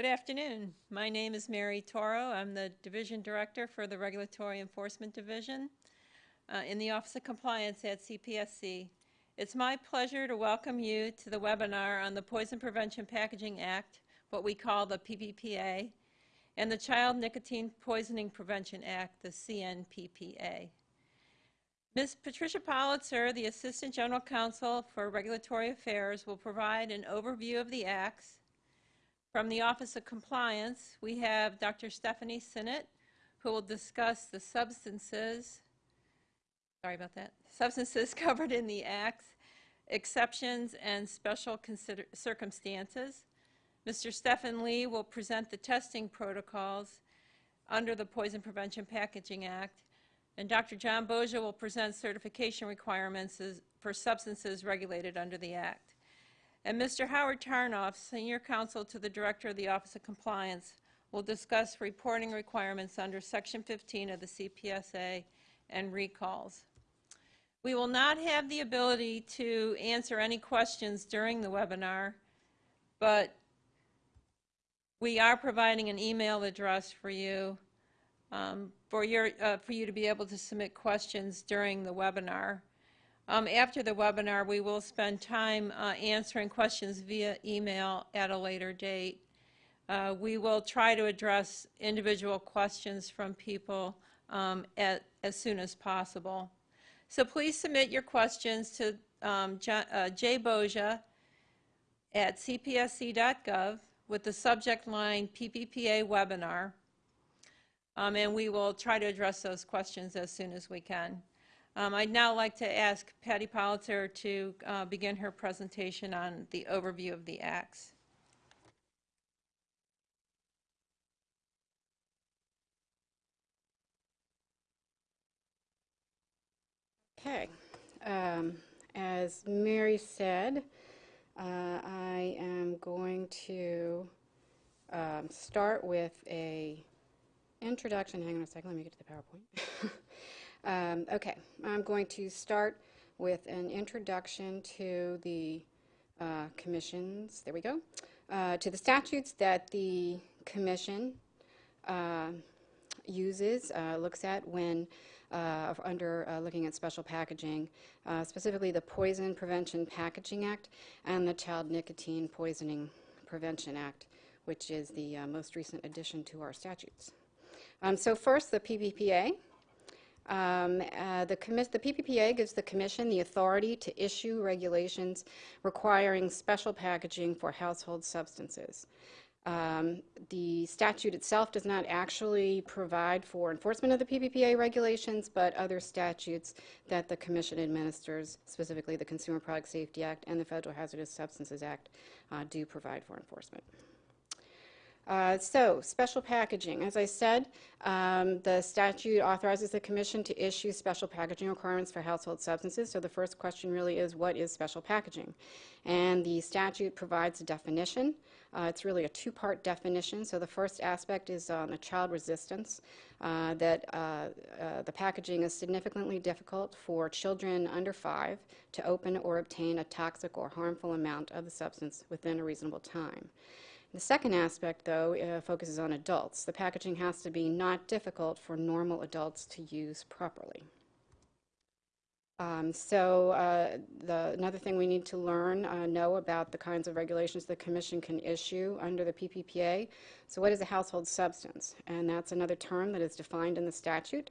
Good afternoon. My name is Mary Toro. I'm the Division Director for the Regulatory Enforcement Division uh, in the Office of Compliance at CPSC. It's my pleasure to welcome you to the webinar on the Poison Prevention Packaging Act, what we call the PPPA, and the Child Nicotine Poisoning Prevention Act, the CNPPA. Ms. Patricia Politzer, the Assistant General Counsel for Regulatory Affairs, will provide an overview of the acts. From the Office of Compliance, we have Dr. Stephanie Sinnott, who will discuss the substances, sorry about that, substances covered in the acts, exceptions, and special circumstances. Mr. Stephen Lee will present the testing protocols under the Poison Prevention Packaging Act, and Dr. John Boja will present certification requirements as- for substances regulated under the Act. And Mr. Howard Tarnoff, Senior Counsel to the Director of the Office of Compliance, will discuss reporting requirements under Section 15 of the CPSA and recalls. We will not have the ability to answer any questions during the webinar, but we are providing an email address for you um, for your uh, for you to be able to submit questions during the webinar. Um, after the webinar, we will spend time uh, answering questions via email at a later date. Uh, we will try to address individual questions from people um, at, as soon as possible. So please submit your questions to um, J, uh, at cpsc.gov with the subject line PPPA webinar. Um, and we will try to address those questions as soon as we can. Um, I'd now like to ask Patty Politzer to uh, begin her presentation on the overview of the acts. Okay. Um, as Mary said, uh, I am going to um, start with a introduction. Hang on a second. Let me get to the PowerPoint. um, okay. I'm going to start with an introduction to the uh, commissions. There we go. Uh, to the statutes that the commission uh, uses, uh, looks at when uh, under uh, looking at special packaging, specifically the Poison Prevention Packaging Act and the Child Nicotine Poisoning Prevention Act, which is the most recent addition to our statutes. Um, so first, the PPPA. Um, uh, the, the, PPPA gives the Commission the authority to issue regulations requiring special packaging for household substances. Um, the statute itself does not actually provide for enforcement of the PPPA regulations, but other statutes that the Commission administers, specifically the Consumer Product Safety Act and the Federal Hazardous Substances Act, uh, do provide for enforcement. Uh, so, special packaging. As I said, um, the statute authorizes the Commission to issue special packaging requirements for household substances. So the first question really is, what is special packaging? And the statute provides a definition. Uh, it's really a two-part definition. So the first aspect is on the child resistance, uh, that uh, uh, the packaging is significantly difficult for children under five to open or obtain a toxic or harmful amount of the substance within a reasonable time. The second aspect, though, uh, focuses on adults. The packaging has to be not difficult for normal adults to use properly. Um, so uh, the, another thing we need to learn, uh, know about the kinds of regulations the Commission can issue under the PPPA. So what is a household substance? And that's another term that is defined in the statute.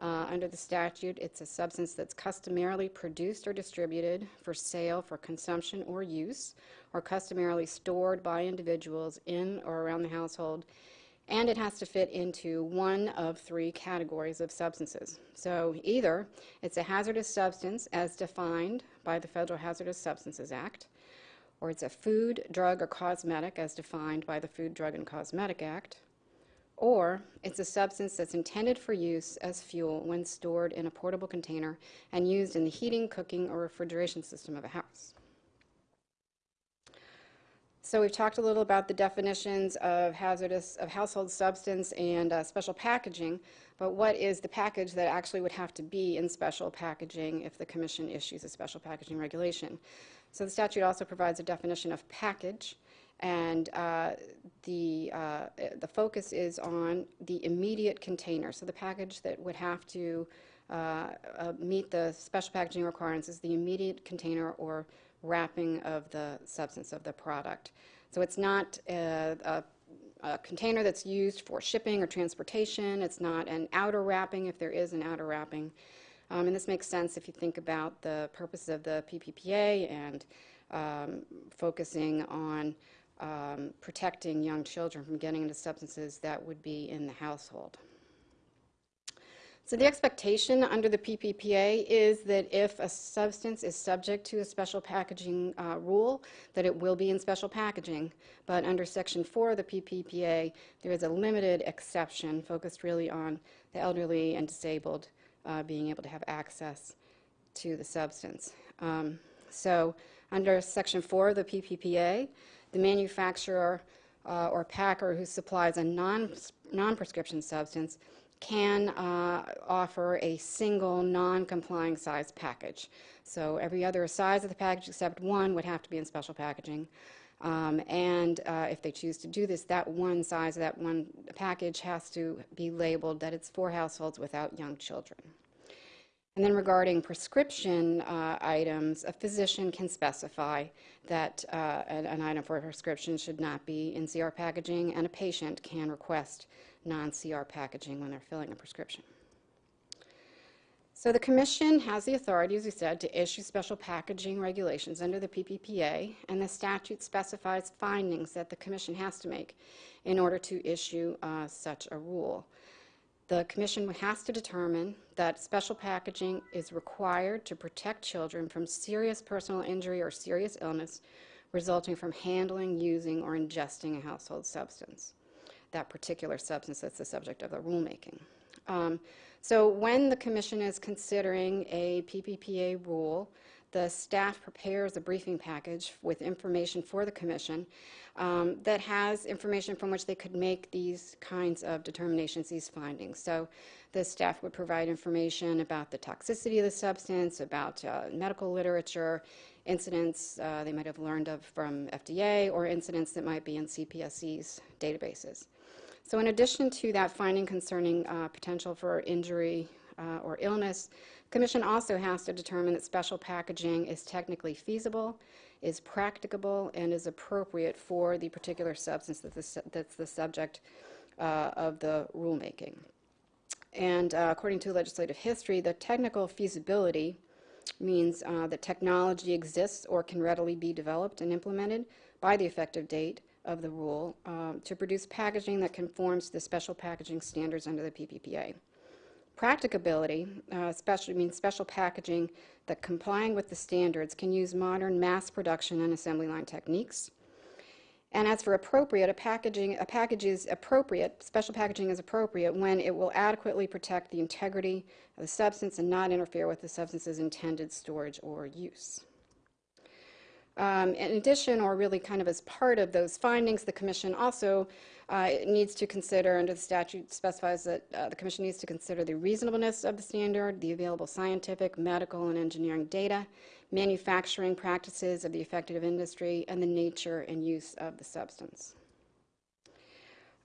Uh, under the statute, it's a substance that's customarily produced or distributed for sale for consumption or use, or customarily stored by individuals in or around the household and it has to fit into one of three categories of substances. So either it's a hazardous substance as defined by the Federal Hazardous Substances Act, or it's a food, drug, or cosmetic as defined by the Food, Drug, and Cosmetic Act, or it's a substance that's intended for use as fuel when stored in a portable container and used in the heating, cooking, or refrigeration system of a house. So we've talked a little about the definitions of hazardous, of household substance and uh, special packaging, but what is the package that actually would have to be in special packaging if the Commission issues a special packaging regulation? So the statute also provides a definition of package, And uh, the, uh, the focus is on the immediate container. So the package that would have to uh, uh, meet the special packaging requirements is the immediate container or wrapping of the substance of the product. So it's not a, a, a container that's used for shipping or transportation. It's not an outer wrapping if there is an outer wrapping. Um, and this makes sense if you think about the purpose of the PPPA and um, focusing on um, protecting young children from getting into substances that would be in the household. So the expectation under the PPPA is that if a substance is subject to a special packaging uh, rule, that it will be in special packaging. But under Section 4 of the PPPA, there is a limited exception focused really on the elderly and disabled uh, being able to have access to the substance. Um, so under Section 4 of the PPPA, the manufacturer uh, or packer who supplies a non, non-prescription substance can uh, offer a single non-complying size package. So every other size of the package except one would have to be in special packaging. Um, and uh, if they choose to do this, that one size, that one package has to be labeled that it's for households without young children. And then regarding prescription uh, items, a physician can specify that uh, an, an, item for a prescription should not be in CR packaging, and a patient can request non-CR packaging when they're filling a prescription. So the Commission has the authority, as we said, to issue special packaging regulations under the PPPA, and the statute specifies findings that the Commission has to make in order to issue uh, such a rule. The Commission has to determine that special packaging is required to protect children from serious personal injury or serious illness resulting from handling, using, or ingesting a household substance that particular substance that's the subject of the rulemaking. Um, so when the Commission is considering a PPPA rule, the staff prepares a briefing package with information for the Commission um, that has information from which they could make these kinds of determinations, these findings. So the staff would provide information about the toxicity of the substance, about uh, medical literature, incidents uh, they might have learned of from FDA, or incidents that might be in CPSC's databases. So in addition to that finding concerning uh, potential for injury uh, or illness, Commission also has to determine that special packaging is technically feasible, is practicable, and is appropriate for the particular substance that the, that's the subject uh, of the rulemaking. And uh, according to legislative history, the technical feasibility means uh, that technology exists or can readily be developed and implemented by the effective date of the rule um, to produce packaging that conforms to the special packaging standards under the PPPA. Practicability uh, especially means special packaging that complying with the standards can use modern mass production and assembly line techniques. And as for appropriate, a packaging a package is appropriate, special packaging is appropriate when it will adequately protect the integrity of the substance and not interfere with the substance's intended storage or use. Um, in addition, or really kind of as part of those findings, the Commission also uh, needs to consider, under the statute specifies that uh, the Commission needs to consider the reasonableness of the standard, the available scientific, medical, and engineering data, manufacturing practices of the affected industry, and the nature and use of the substance.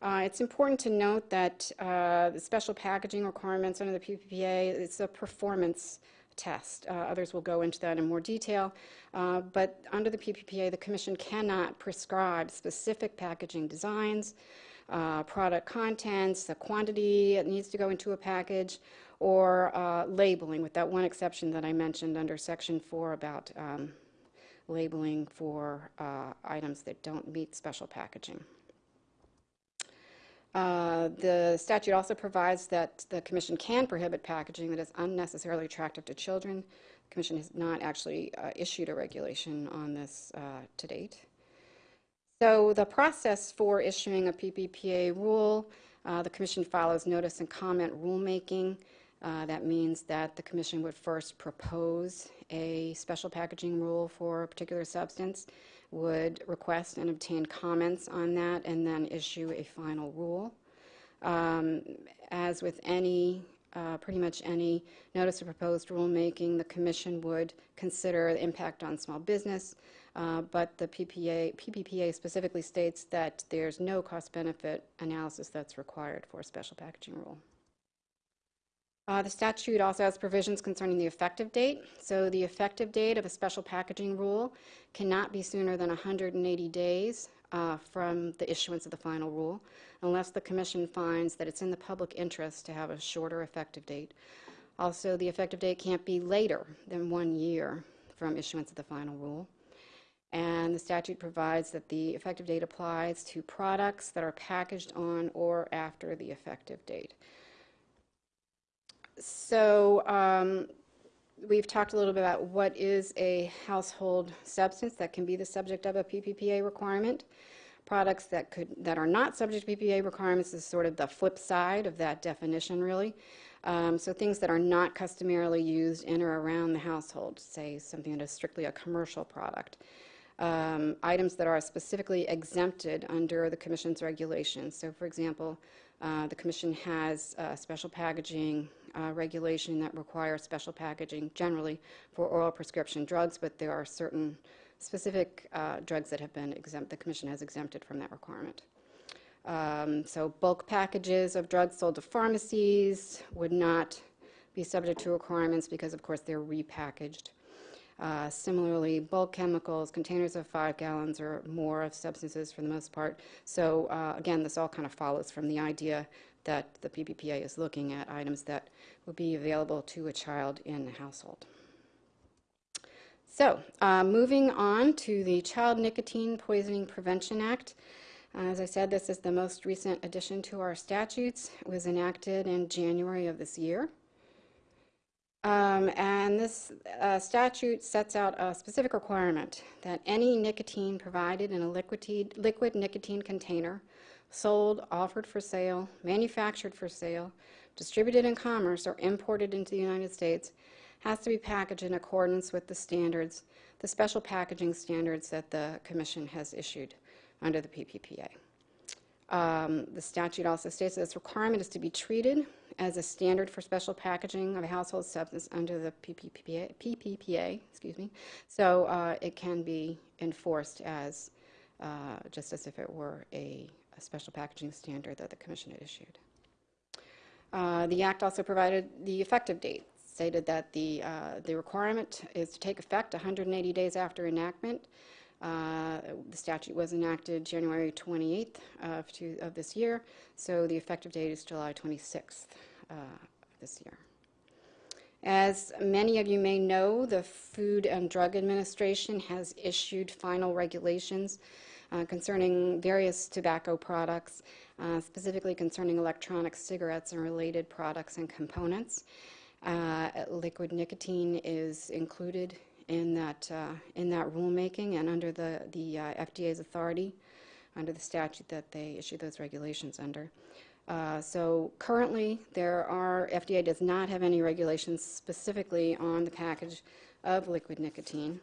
Uh, it's important to note that uh, the special packaging requirements under the PPPA, it's a performance test. Uh, others will go into that in more detail. Uh, but under the PPPA, the Commission cannot prescribe specific packaging designs, uh, product contents, the quantity it needs to go into a package, or uh, labeling, with that one exception that I mentioned under Section 4 about um, labeling for uh, items that don't meet special packaging. Uh, the statute also provides that the Commission can prohibit packaging that is unnecessarily attractive to children. The Commission has not actually uh, issued a regulation on this uh, to date. So the process for issuing a PPPA rule, uh, the Commission follows notice and comment rulemaking. Uh, that means that the Commission would first propose a special packaging rule for a particular substance would request and obtain comments on that and then issue a final rule. Um, as with any, uh, pretty much any notice of proposed rulemaking, the Commission would consider the impact on small business, Uh, But the PPA, PPPA specifically states that there's no cost-benefit analysis that's required for a special packaging rule. Uh, The statute also has provisions concerning the effective date. So the effective date of a special packaging rule cannot be sooner than 180 days uh, from the issuance of the final rule, unless the commission finds that it's in the public interest to have a shorter effective date. Also, the effective date can't be later than one year from issuance of the final rule. And the statute provides that the effective date applies to products that are packaged on or after the effective date. So um, we've talked a little bit about what is a household substance that can be the subject of a PPPA requirement. Products that could that are not subject to PPPA requirements is sort of the flip side of that definition, really. Um, so things that are not customarily used in or around the household, say something that is strictly a commercial product. Um, items that are specifically exempted under the Commission's regulations. So, for example, uh, the Commission has a special packaging uh, regulation that requires special packaging generally for oral prescription drugs, but there are certain specific uh, drugs that have been exempt, the Commission has exempted from that requirement. Um, So bulk packages of drugs sold to pharmacies would not be subject to requirements because, of course, they're repackaged. Uh, Similarly, bulk chemicals, containers of five gallons or more of substances for the most part. So uh, again, this all kind of follows from the idea that the PPPA is looking at items that would be available to a child in the household. So, uh, moving on to the Child Nicotine Poisoning Prevention Act. Uh, As I said, this is the most recent addition to our statutes. It was enacted in January of this year. Um, And this uh, statute sets out a specific requirement that any nicotine provided in a liquid liquid nicotine container, sold, offered for sale, manufactured for sale, distributed in commerce, or imported into the United States has to be packaged in accordance with the standards, the special packaging standards that the Commission has issued under the PPPA. Um, The statute also states that this requirement is to be treated as a standard for special packaging of a household substance under the PPPA, PPPA, excuse me. So uh, it can be enforced as, uh, just as if it were a, a special packaging standard that the Commission had issued. Uh, The act also provided the effective date, stated that the, uh, the requirement is to take effect 180 days after enactment. Uh, The statute was enacted January 28th of, two- of this year, so the effective date is July 26th uh, this year. As many of you may know, the Food and Drug Administration has issued final regulations uh, concerning various tobacco products, uh, specifically concerning electronic cigarettes and related products and components. Uh, Liquid nicotine is included in that, uh, in that rulemaking and under the, the uh, FDA's authority, under the statute that they issue those regulations under. Uh, So currently, there are, FDA does not have any regulations specifically on the package of liquid nicotine.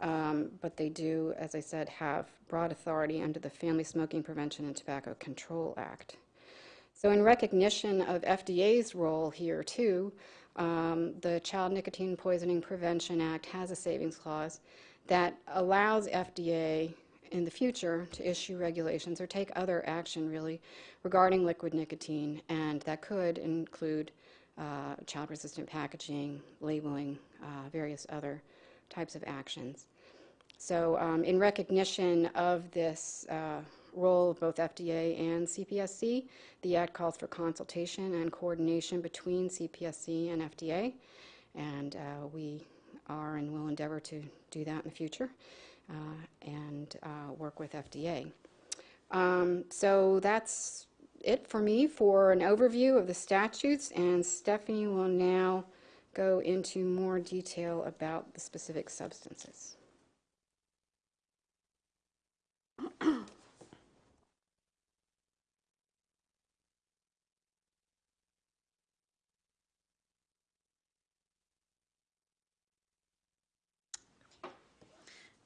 Um, But they do, as I said, have broad authority under the Family Smoking Prevention and Tobacco Control Act. So in recognition of FDA's role here, too, um, the Child Nicotine Poisoning Prevention Act has a savings clause that allows FDA in the future to issue regulations or take other action, really, regarding liquid nicotine, and that could include uh, child-resistant packaging, labeling, uh, various other types of actions. So um, in recognition of this uh, role of both FDA and CPSC, the Act calls for consultation and coordination between CPSC and FDA, and uh, we are and will endeavor to do that in the future uh, and uh, work with FDA. Um, So that's it for me for an overview of the statutes, and Stephanie will now go into more detail about the specific substances.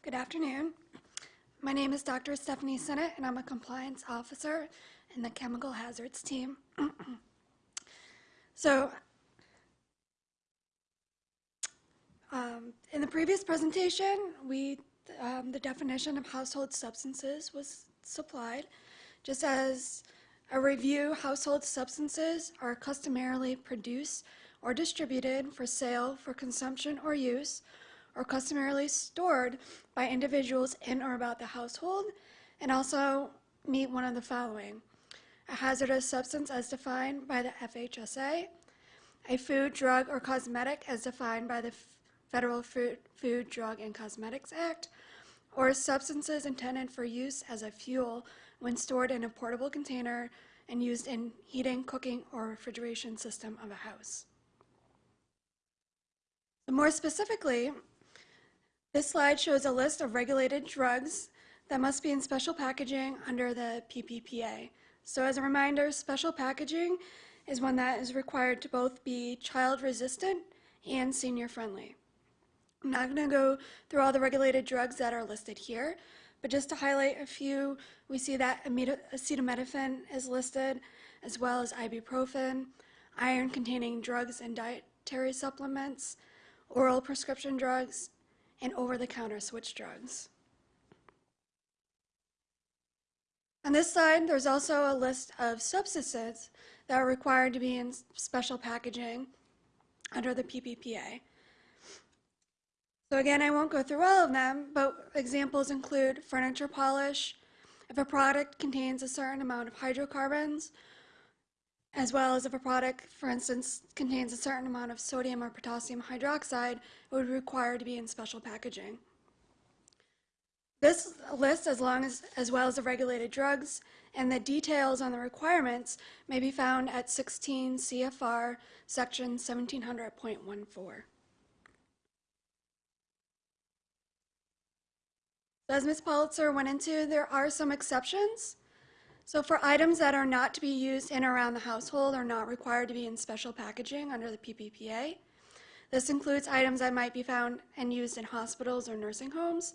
Good afternoon. My name is Dr. Stephanie Sinnott, and I'm a compliance officer in the chemical hazards team. so, um, in the previous presentation, we um, the definition of household substances was supplied, just as a review, household substances are customarily produced or distributed for sale, for consumption or use, or customarily stored by individuals in or about the household, and also meet one of the following. A hazardous substance as defined by the FHSA, a food, drug, or cosmetic as defined by the Federal Food, Food, Drug, and Cosmetics Act, or substances intended for use as a fuel when stored in a portable container and used in heating, cooking, or refrigeration system of a house. More specifically, this slide shows a list of regulated drugs that must be in special packaging under the PPPA. So as a reminder, special packaging is one that is required to both be child resistant and senior friendly. I'm not going to go through all the regulated drugs that are listed here, but just to highlight a few, we see that acetaminophen is listed, as well as ibuprofen, iron containing drugs and dietary supplements, oral prescription drugs, and over the counter switch drugs. On this side, there's also a list of substances that are required to be in special packaging under the PPPA. So again, I won't go through all of them, but examples include furniture polish, if a product contains a certain amount of hydrocarbons, as well as if a product, for instance, contains a certain amount of sodium or potassium hydroxide, it would require to be in special packaging. This list, as long as, as well as the regulated drugs and the details on the requirements, may be found at 16 CFR section 1700.14. As Ms. Politzer went into, there are some exceptions. So for items that are not to be used in or around the household are not required to be in special packaging under the PPPA. This includes items that might be found and used in hospitals or nursing homes,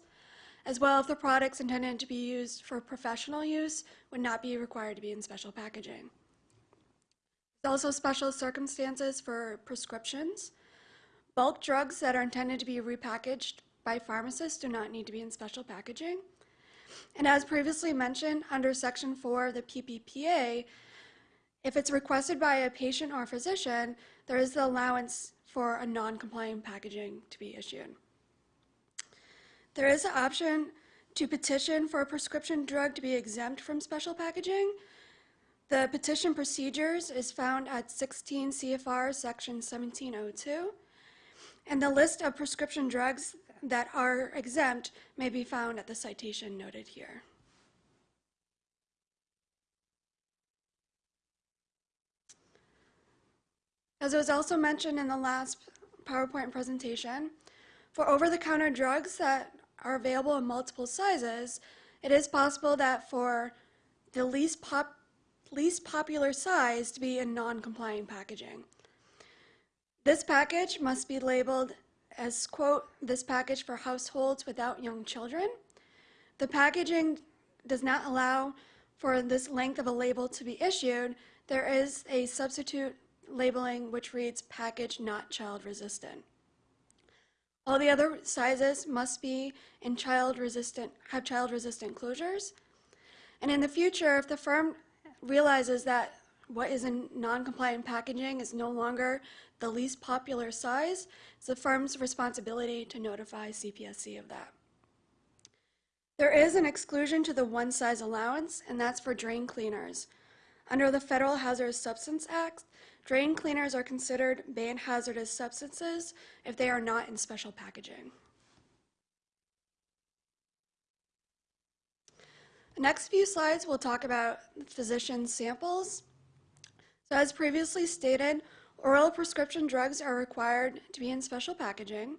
as well if the products intended to be used for professional use would not be required to be in special packaging. There's also special circumstances for prescriptions. Bulk drugs that are intended to be repackaged by pharmacists do not need to be in special packaging. And as previously mentioned, under Section 4 of the PPPA, if it's requested by a patient or physician, there is the allowance for a non-compliant packaging to be issued. There is an option to petition for a prescription drug to be exempt from special packaging. The petition procedures is found at 16 CFR Section 1702, and the list of prescription drugs that are exempt may be found at the citation noted here. As was also mentioned in the last PowerPoint presentation, for over-the-counter drugs that are available in multiple sizes, it is possible that for the least, pop, least popular size to be in non-compliant packaging. This package must be labeled as, quote, this package for households without young children. The packaging does not allow for this length of a label to be issued. There is a substitute labeling which reads package not child resistant. All the other sizes must be in child resistant, have child resistant closures. And in the future, if the firm realizes that what is in non-compliant packaging is no longer the least popular size, it's the firm's responsibility to notify CPSC of that. There is an exclusion to the one size allowance, and that's for drain cleaners. Under the Federal Hazardous Substance Act, drain cleaners are considered banned hazardous substances if they are not in special packaging. The next few slides will talk about physician samples. So as previously stated, oral prescription drugs are required to be in special packaging.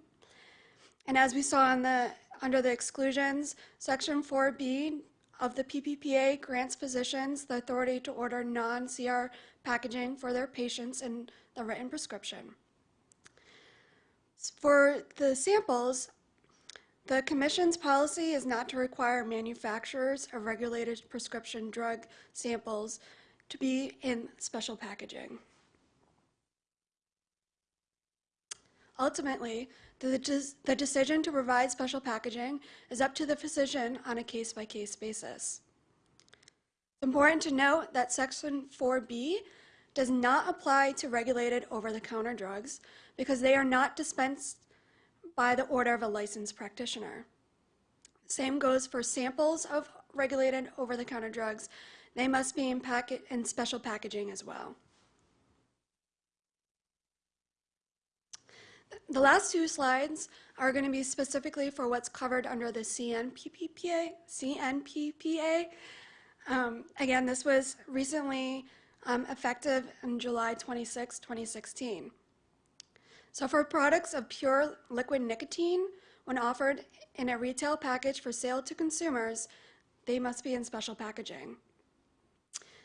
And as we saw the, under the exclusions, Section 4B of the PPPA grants physicians the authority to order non-CR packaging for their patients in the written prescription. For the samples, the Commission's policy is not to require manufacturers of regulated prescription drug samples to be in special packaging. Ultimately, the, the decision to provide special packaging is up to the physician on a case-by-case basis. It's important to note that Section 4B does not apply to regulated over-the-counter drugs because they are not dispensed by the order of a licensed practitioner. Same goes for samples of regulated over-the-counter drugs. They must be in packet, in special packaging as well. The last two slides are going to be specifically for what's covered under the CNPPA. CNPPA. Um, again, this was recently um, effective in July 26, 2016. So for products of pure liquid nicotine, when offered in a retail package for sale to consumers, they must be in special packaging.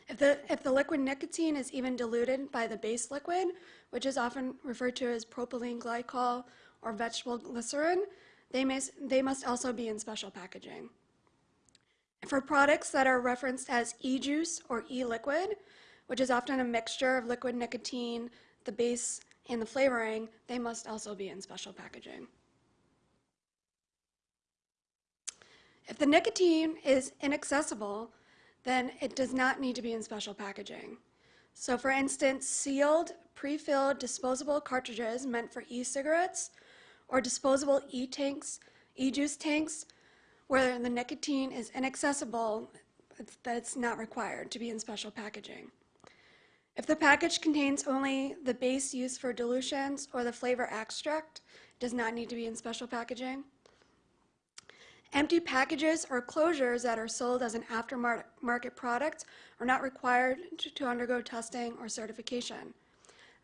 If the, if the liquid nicotine is even diluted by the base liquid, which is often referred to as propylene glycol or vegetable glycerin, they, may, they must also be in special packaging. For products that are referenced as e-juice or e-liquid, which is often a mixture of liquid nicotine, the base, and the flavoring, they must also be in special packaging. If the nicotine is inaccessible, then it does not need to be in special packaging. So for instance, sealed, pre-filled disposable cartridges meant for e-cigarettes or disposable e-tanks, e-juice tanks, where the nicotine is inaccessible, it's, that's not required to be in special packaging. If the package contains only the base used for dilutions or the flavor extract, does not need to be in special packaging. Empty packages or closures that are sold as an aftermarket product are not required to, undergo testing or certification.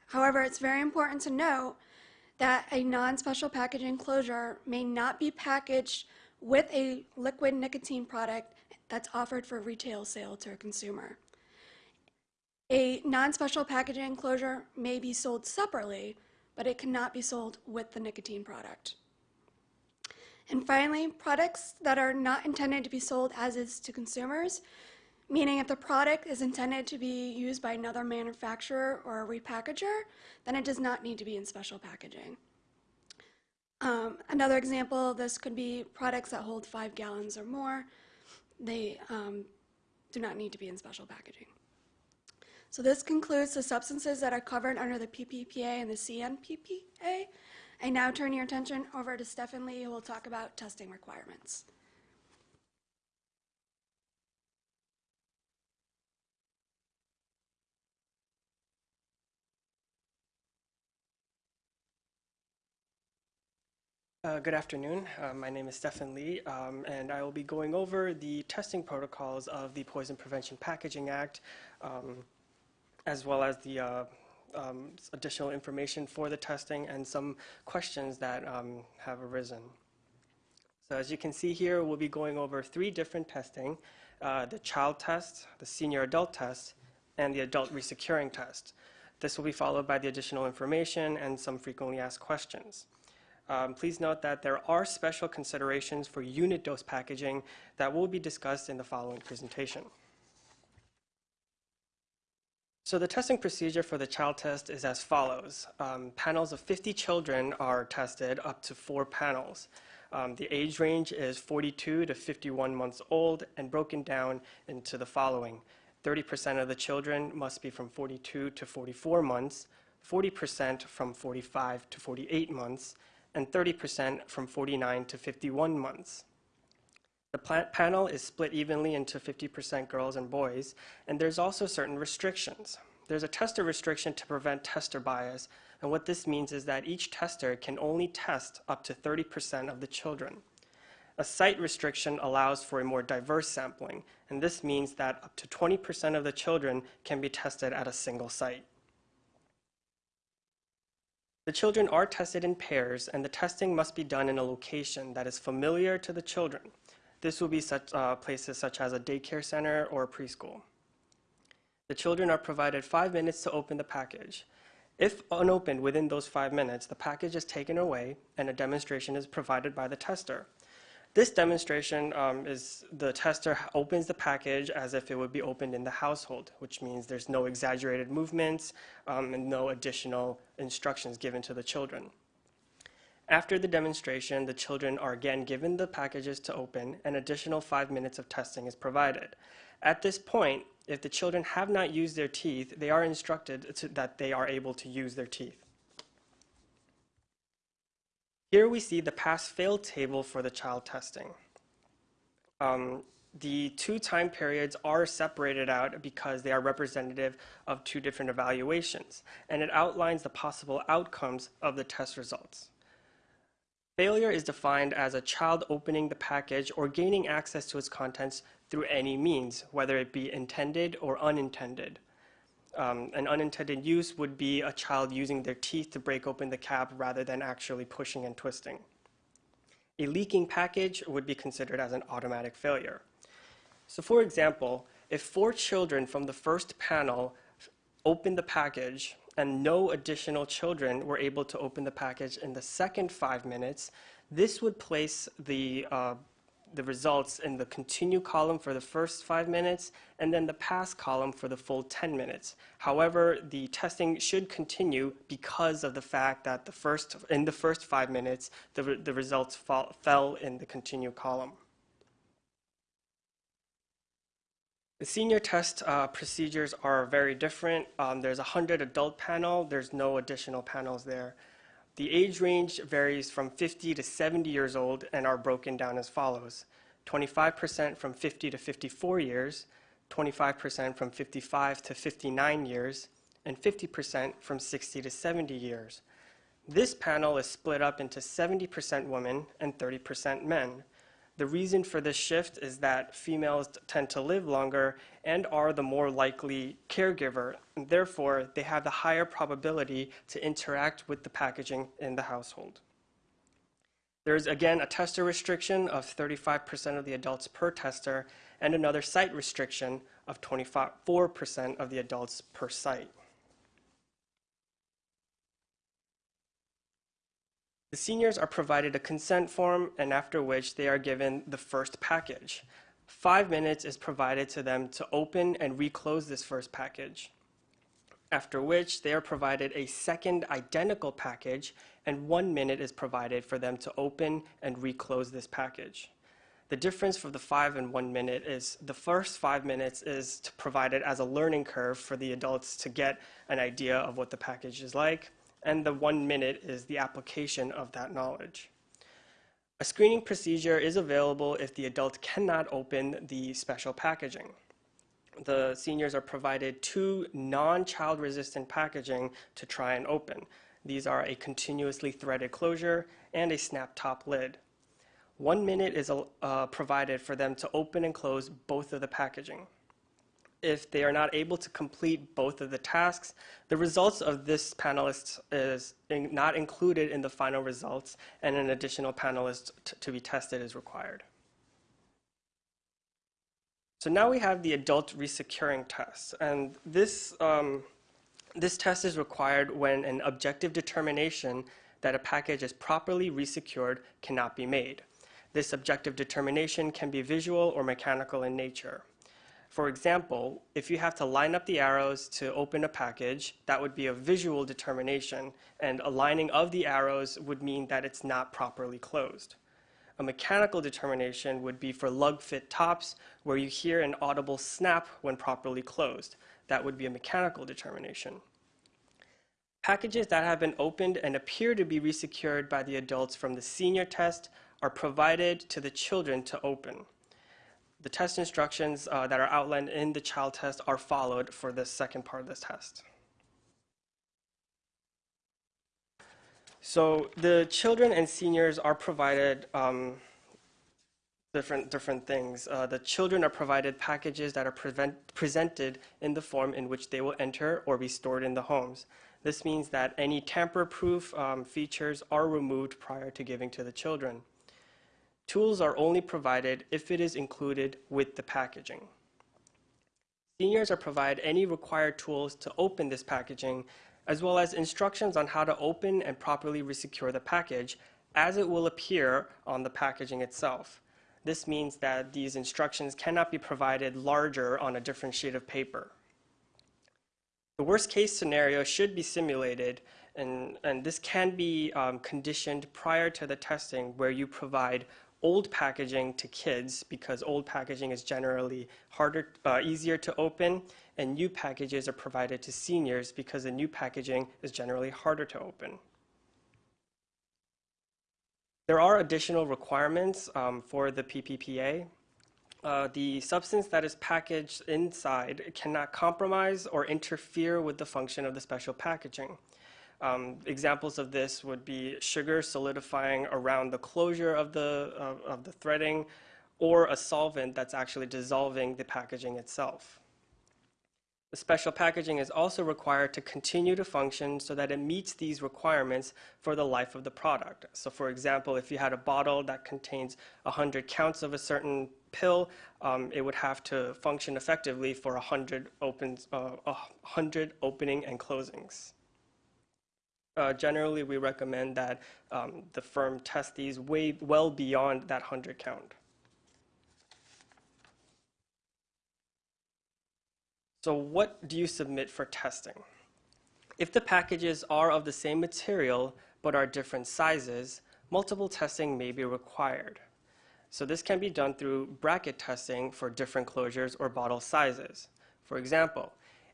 However, it's very important to note that a non-special packaging closure may not be packaged with a liquid nicotine product that's offered for retail sale to a consumer. A non-special packaging enclosure may be sold separately, but it cannot be sold with the nicotine product. And finally, products that are not intended to be sold as is to consumers, meaning if the product is intended to be used by another manufacturer or a repackager, then it does not need to be in special packaging. Um, another example this could be products that hold five gallons or more. They um, do not need to be in special packaging. So this concludes the substances that are covered under the PPPA and the CNPPA. I now turn your attention over to Stefan Lee, who will talk about testing requirements. Uh, good afternoon. Uh, my name is Stefan Lee, um, and I will be going over the testing protocols of the Poison Prevention Packaging Act, um, as well as the uh, um, additional information for the testing and some questions that um, have arisen. So as you can see here, we'll be going over three different testing, uh, the child test, the senior adult test, and the adult resecuring test. This will be followed by the additional information and some frequently asked questions. Um, please note that there are special considerations for unit dose packaging that will be discussed in the following presentation. So the testing procedure for the child test is as follows. Um, panels of 50 children are tested up to four panels. Um, the age range is 42 to 51 months old and broken down into the following. 30% of the children must be from 42 to 44 months, 40% from 45 to 48 months, and 30% from 49 to 51 months. The panel is split evenly into 50% girls and boys, and there's also certain restrictions. There's a tester restriction to prevent tester bias, and what this means is that each tester can only test up to 30% of the children. A site restriction allows for a more diverse sampling, and this means that up to 20% of the children can be tested at a single site. The children are tested in pairs, and the testing must be done in a location that is familiar to the children. This will be such uh, places such as a daycare center or preschool. The children are provided five minutes to open the package. If unopened within those five minutes, the package is taken away and a demonstration is provided by the tester. This demonstration um, is the tester opens the package as if it would be opened in the household, which means there's no exaggerated movements um, and no additional instructions given to the children. After the demonstration, the children are again given the packages to open, and additional five minutes of testing is provided. At this point, if the children have not used their teeth, they are instructed to, that they are able to use their teeth. Here we see the pass-fail table for the child testing. Um, the two time periods are separated out because they are representative of two different evaluations, and it outlines the possible outcomes of the test results. Failure is defined as a child opening the package or gaining access to its contents through any means, whether it be intended or unintended. Um, an unintended use would be a child using their teeth to break open the cap rather than actually pushing and twisting. A leaking package would be considered as an automatic failure. So for example, if four children from the first panel opened the package and no additional children were able to open the package in the second five minutes, this would place the, uh, the results in the continue column for the first five minutes and then the pass column for the full 10 minutes. However, the testing should continue because of the fact that the first, in the first five minutes, the, the results fall, fell in the continue column. The senior test uh, procedures are very different. Um, there's a 100 adult panel, there's no additional panels there. The age range varies from 50 to 70 years old and are broken down as follows 25% from 50 to 54 years, 25% from 55 to 59 years, and 50% from 60 to 70 years. This panel is split up into 70% women and 30% men. The reason for this shift is that females tend to live longer and are the more likely caregiver, and therefore they have the higher probability to interact with the packaging in the household. There is again a tester restriction of 35% of the adults per tester and another site restriction of 24% of the adults per site. The seniors are provided a consent form, and after which they are given the first package. Five minutes is provided to them to open and reclose this first package. After which they are provided a second identical package, and one minute is provided for them to open and reclose this package. The difference for the five and one minute is the first five minutes is to provide it as a learning curve for the adults to get an idea of what the package is like and the one minute is the application of that knowledge. A screening procedure is available if the adult cannot open the special packaging. The seniors are provided two non-child resistant packaging to try and open. These are a continuously threaded closure and a snap top lid. One minute is uh, provided for them to open and close both of the packaging if they are not able to complete both of the tasks, the results of this panelist is in, not included in the final results, and an additional panelist to be tested is required. So now we have the adult resecuring test, and this, um, this test is required when an objective determination that a package is properly resecured cannot be made. This objective determination can be visual or mechanical in nature. For example, if you have to line up the arrows to open a package, that would be a visual determination, and aligning of the arrows would mean that it's not properly closed. A mechanical determination would be for lug fit tops, where you hear an audible snap when properly closed. That would be a mechanical determination. Packages that have been opened and appear to be resecured by the adults from the senior test are provided to the children to open. The test instructions uh, that are outlined in the child test are followed for the second part of this test. So the children and seniors are provided um, different different things. Uh, the children are provided packages that are prevent, presented in the form in which they will enter or be stored in the homes. This means that any tamper-proof um, features are removed prior to giving to the children. Tools are only provided if it is included with the packaging. Seniors are provided any required tools to open this packaging, as well as instructions on how to open and properly resecure the package as it will appear on the packaging itself. This means that these instructions cannot be provided larger on a different sheet of paper. The worst case scenario should be simulated, and, and this can be um, conditioned prior to the testing where you provide old packaging to kids because old packaging is generally harder, uh, easier to open, and new packages are provided to seniors because the new packaging is generally harder to open. There are additional requirements um, for the PPPA. Uh, the substance that is packaged inside cannot compromise or interfere with the function of the special packaging. Um, examples of this would be sugar solidifying around the closure of the, of, of the threading or a solvent that's actually dissolving the packaging itself. The special packaging is also required to continue to function so that it meets these requirements for the life of the product. So for example, if you had a bottle that contains 100 counts of a certain pill, um, it would have to function effectively for 100, opens, uh, 100 opening and closings. Uh, generally, we recommend that um, the firm test these way well beyond that 100 count. So what do you submit for testing? If the packages are of the same material but are different sizes, multiple testing may be required. So this can be done through bracket testing for different closures or bottle sizes. For example,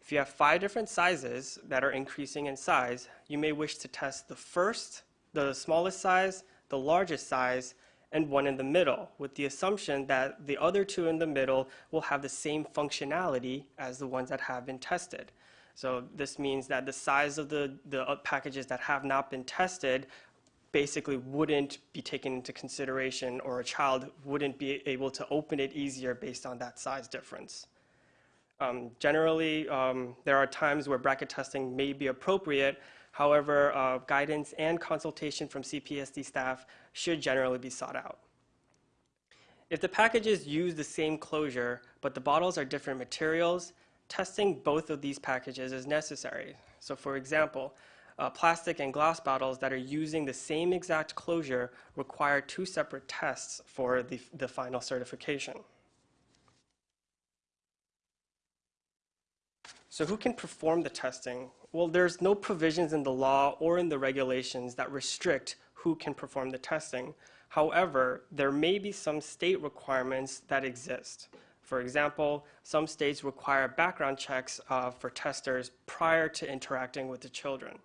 if you have five different sizes that are increasing in size, you may wish to test the first, the smallest size, the largest size, and one in the middle, with the assumption that the other two in the middle will have the same functionality as the ones that have been tested. So this means that the size of the, the packages that have not been tested basically wouldn't be taken into consideration or a child wouldn't be able to open it easier based on that size difference. Um, generally, um, there are times where bracket testing may be appropriate, However, uh, guidance and consultation from CPSC staff should generally be sought out. If the packages use the same closure, but the bottles are different materials, testing both of these packages is necessary. So for example, uh, plastic and glass bottles that are using the same exact closure require two separate tests for the, the final certification. So who can perform the testing? Well, there's no provisions in the law or in the regulations that restrict who can perform the testing. However, there may be some state requirements that exist. For example, some states require background checks uh, for testers prior to interacting with the children.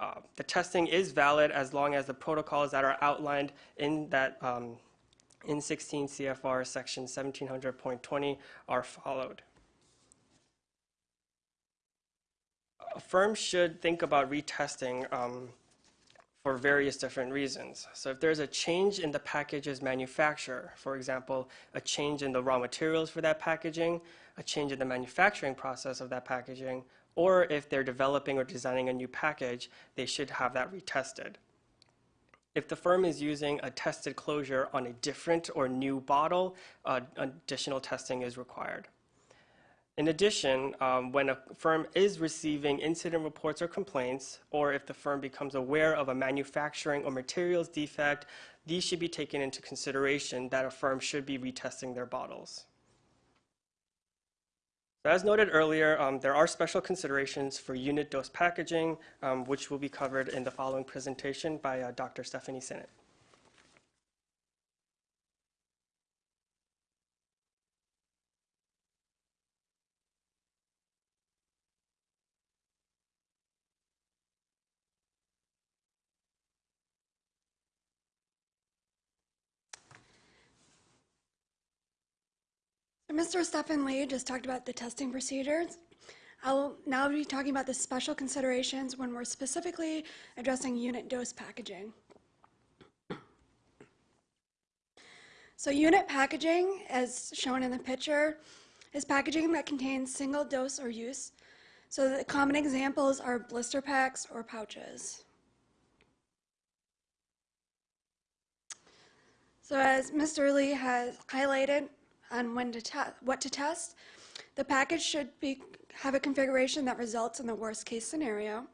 Uh, the testing is valid as long as the protocols that are outlined in that um, in 16 CFR section 1700.20 are followed. Firms should think about retesting um, for various different reasons. So if there's a change in the package's manufacture, for example, a change in the raw materials for that packaging, a change in the manufacturing process of that packaging, or if they're developing or designing a new package, they should have that retested. If the firm is using a tested closure on a different or new bottle, uh, additional testing is required. In addition, um, when a firm is receiving incident reports or complaints, or if the firm becomes aware of a manufacturing or materials defect, these should be taken into consideration that a firm should be retesting their bottles. As noted earlier, um, there are special considerations for unit dose packaging, um, which will be covered in the following presentation by uh, Dr. Stephanie Sinnott. Mr. Stephen Lee just talked about the testing procedures. I'll now be talking about the special considerations when we're specifically addressing unit dose packaging. So unit packaging, as shown in the picture, is packaging that contains single dose or use. So the common examples are blister packs or pouches. So as Mr. Lee has highlighted, on when to te- what to test. The package should be, have a configuration that results in the worst case scenario.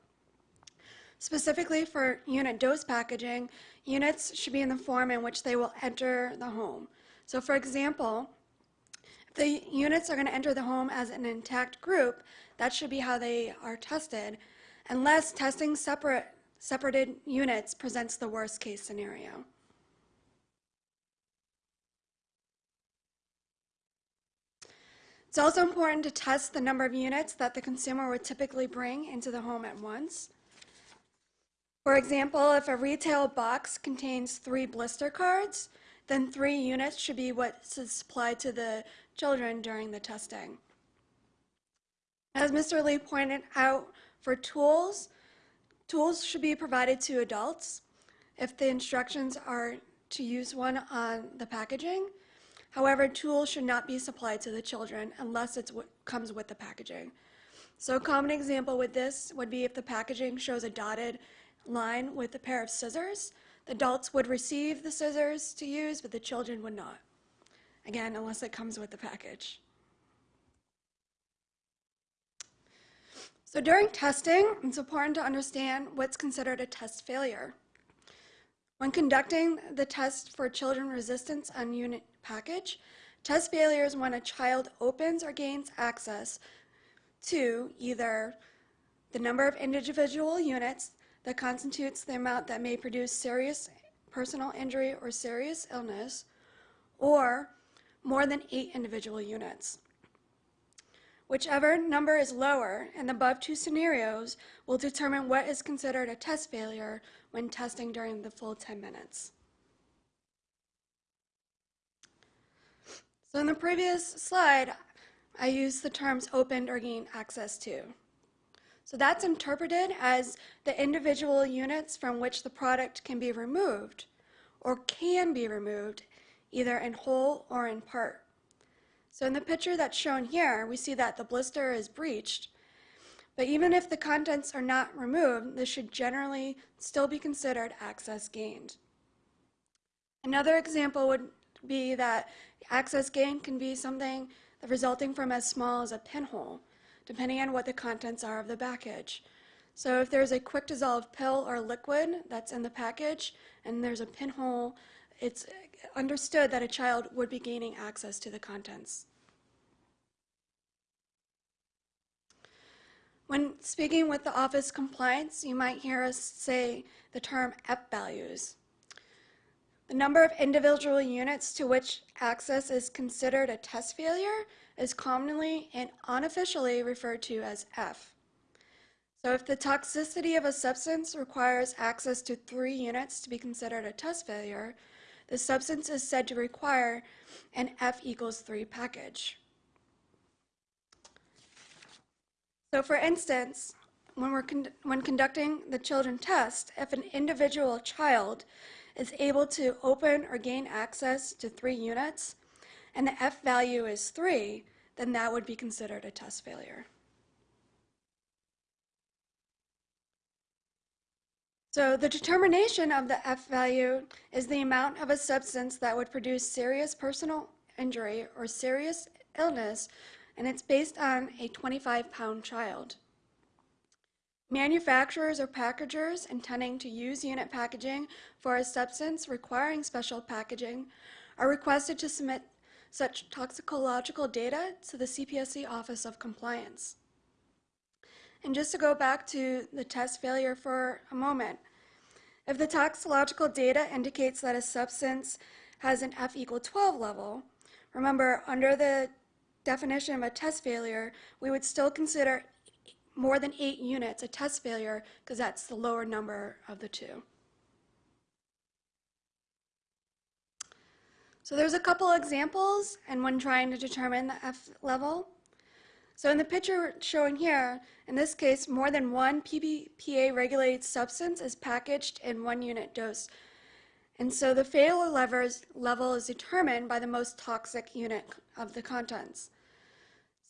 Specifically for unit dose packaging, units should be in the form in which they will enter the home. So for example, if the units are going to enter the home as an intact group, that should be how they are tested, unless testing separate, separated units presents the worst case scenario. It's also important to test the number of units that the consumer would typically bring into the home at once. For example, if a retail box contains three blister cards, then three units should be what's supplied to the children during the testing. As Mr. Lee pointed out, for tools, tools should be provided to adults if the instructions are to use one on the packaging. However, tools should not be supplied to the children unless it comes with the packaging. So a common example with this would be if the packaging shows a dotted line with a pair of scissors, the adults would receive the scissors to use, but the children would not. Again, unless it comes with the package. So during testing, it's important to understand what's considered a test failure. When conducting the test for children resistance on unit package, test failure is when a child opens or gains access to either the number of individual units that constitutes the amount that may produce serious personal injury or serious illness, or more than eight individual units. Whichever number is lower in the above two scenarios will determine what is considered a test failure when testing during the full 10 minutes. So in the previous slide, I used the terms opened or gained access to. So that's interpreted as the individual units from which the product can be removed or can be removed either in whole or in part. So in the picture that's shown here, we see that the blister is breached, but even if the contents are not removed, this should generally still be considered access gained. Another example would be that access gain can be something resulting from as small as a pinhole, depending on what the contents are of the package. So if there's a quick dissolve pill or liquid that's in the package and there's a pinhole, it's understood that a child would be gaining access to the contents. When speaking with the office compliance, you might hear us say the term F values. The number of individual units to which access is considered a test failure is commonly and unofficially referred to as F. So if the toxicity of a substance requires access to three units to be considered a test failure, the substance is said to require an F equals 3 package. So for instance, when, we're con when conducting the children test, if an individual child is able to open or gain access to three units, and the F value is 3, then that would be considered a test failure. So the determination of the F value is the amount of a substance that would produce serious personal injury or serious illness, and it's based on a 25-pound child. Manufacturers or packagers intending to use unit packaging for a substance requiring special packaging are requested to submit such toxicological data to the CPSC Office of Compliance. And just to go back to the test failure for a moment, if the toxicological data indicates that a substance has an F equal 12 level, remember under the definition of a test failure, we would still consider more than eight units a test failure because that's the lower number of the two. So there's a couple examples and when trying to determine the F level. So in the picture shown here, in this case, more than one PPPA-regulated substance is packaged in one unit dose. And so the failure level is determined by the most toxic unit of the contents.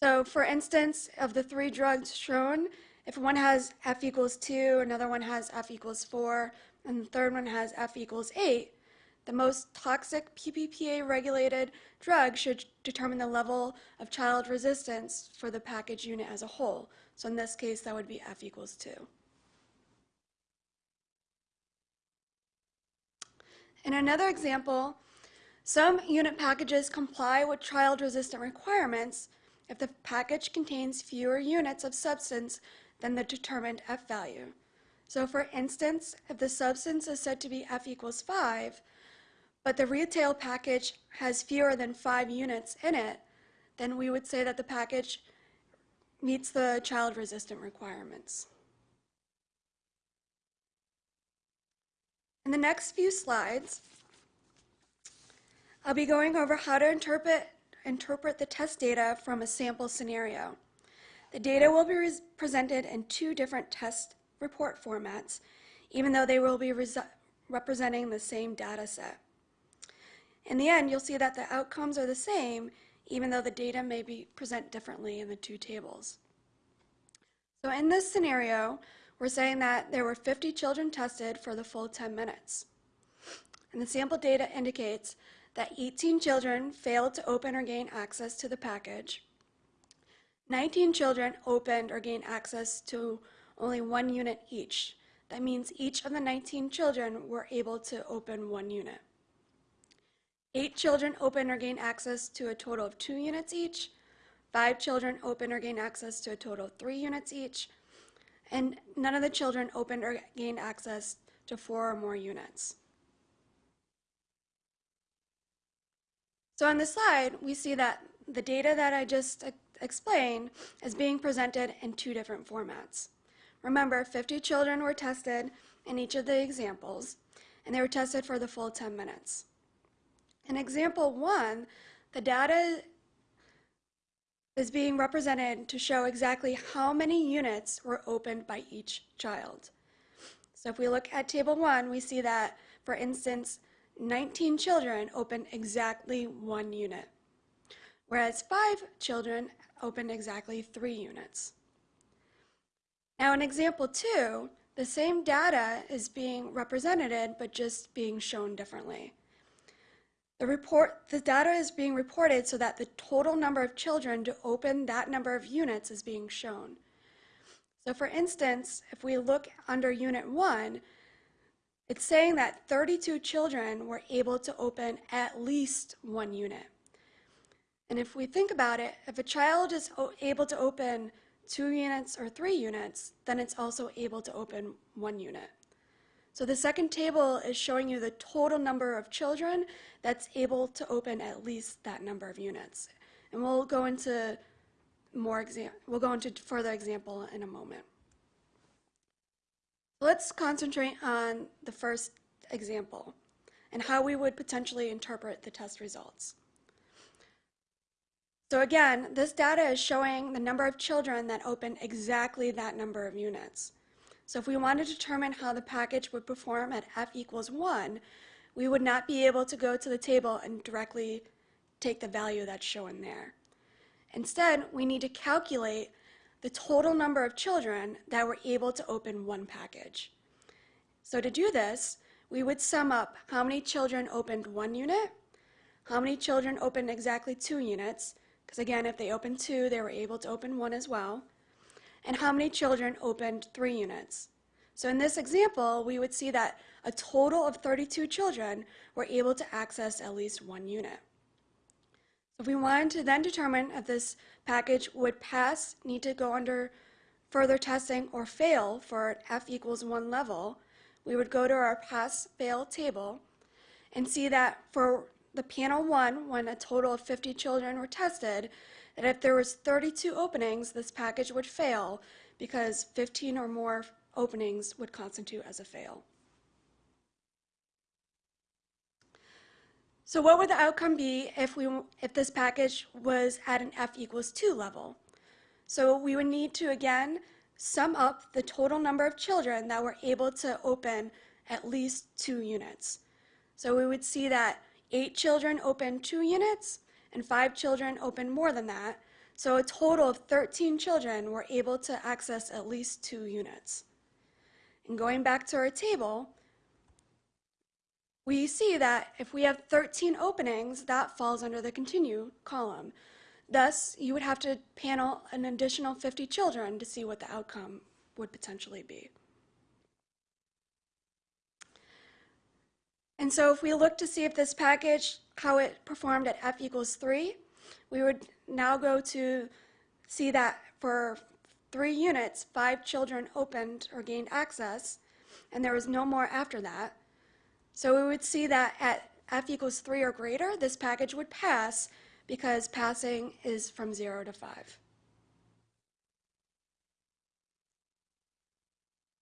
So for instance, of the three drugs shown, if one has F equals 2, another one has F equals 4, and the third one has F equals 8, the most toxic PPPA regulated drug should determine the level of child resistance for the package unit as a whole. So in this case, that would be F equals 2. In another example, Some unit packages comply with child-resistant requirements if the package contains fewer units of substance than the determined F value. So for instance, if the substance is said to be F equals 5, but the retail package has fewer than 5 units in it, then we would say that the package meets the child-resistant requirements. In the next few slides, I'll be going over how to interpret, interpret the test data from a sample scenario. The data will be presented in two different test report formats, even though they will be representing the same data set. In the end, you'll see that the outcomes are the same, even though the data may be present differently in the two tables. So in this scenario, we're saying that there were 50 children tested for the full 10 minutes. And the sample data indicates that 18 children failed to open or gain access to the package. 19 children opened or gained access to only one unit each. That means each of the 19 children were able to open one unit. Eight children open or gain access to a total of two units each. Five children open or gain access to a total of three units each. And none of the children opened or gained access to four or more units. So on this slide, we see that the data that I just explained is being presented in two different formats. Remember, 50 children were tested in each of the examples, and they were tested for the full 10 minutes. In example one, the data is being represented to show exactly how many units were opened by each child. So if we look at table one, we see that, for instance, 19 children opened exactly one unit, whereas five children opened exactly three units. Now in example two, the same data is being represented, but just being shown differently. The report, the data is being reported so that the total number of children to open that number of units is being shown. So for instance, if we look under unit one, it's saying that 32 children were able to open at least one unit. And if we think about it, if a child is able to open two units or three units, then it's also able to open one unit. So the second table is showing you the total number of children that's able to open at least that number of units. And we'll go into more exam- we'll go into further example in a moment. Let's concentrate on the first example and how we would potentially interpret the test results. So again, this data is showing the number of children that open exactly that number of units. So if we want to determine how the package would perform at f equals 1, we would not be able to go to the table and directly take the value that's shown there. Instead, we need to calculate the total number of children that were able to open one package. So to do this, we would sum up how many children opened one unit, how many children opened exactly two units, because again, if they opened two, they were able to open one as well, and how many children opened three units. So in this example, we would see that a total of 32 children were able to access at least one unit. If we wanted to then determine if this package would pass, need to go under further testing, or fail for f equals 1 level, we would go to our pass-fail table and see that for the panel 1, when a total of 50 children were tested, that if there was 32 openings, this package would fail because 15 or more openings would constitute as a fail. So what would the outcome be if we if this package was at an f equals 2 level? So we would need to again sum up the total number of children that were able to open at least 2 units. So we would see that 8 children opened 2 units and 5 children opened more than that. So a total of 13 children were able to access at least 2 units. And going back to our table, we see that if we have 13 openings, that falls under the continue column. Thus, you would have to panel an additional 50 children to see what the outcome would potentially be. And so if we look to see if this package how it performed at F equals 3, we would now go to see that for three units, five children opened or gained access, and there was no more after that. So we would see that at f equals 3 or greater, this package would pass because passing is from 0 to 5.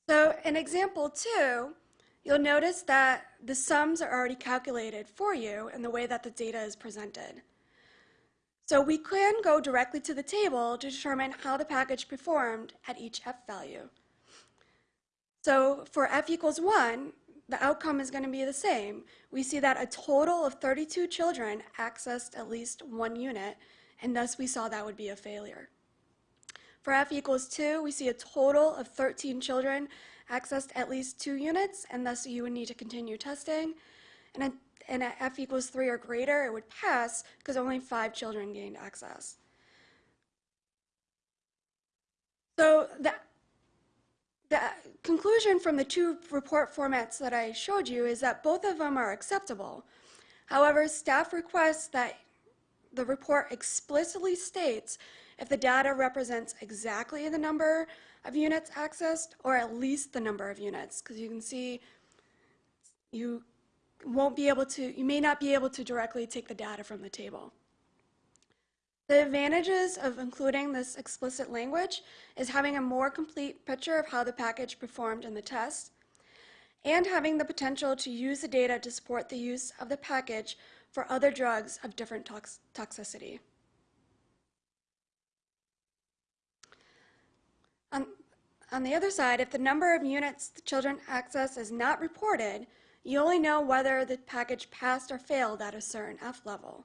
So in example 2, you'll notice that the sums are already calculated for you in the way that the data is presented. So we can go directly to the table to determine how the package performed at each f value. So for f equals 1, the outcome is going to be the same. We see that a total of 32 children accessed at least one unit, and thus we saw that would be a failure. For f equals 2, we see a total of 13 children accessed at least two units, and thus you would need to continue testing. And at, and at f equals 3 or greater, it would pass because only five children gained access. So the, the conclusion from the two report formats that I showed you is that both of them are acceptable. However, staff requests that the report explicitly states if the data represents exactly the number of units accessed or at least the number of units, because you can see you won't be able to, you may not be able to directly take the data from the table. The advantages of including this explicit language is having a more complete picture of how the package performed in the test and having the potential to use the data to support the use of the package for other drugs of different tox toxicity. On, on the other side, if the number of units the children access is not reported, you only know whether the package passed or failed at a certain F level.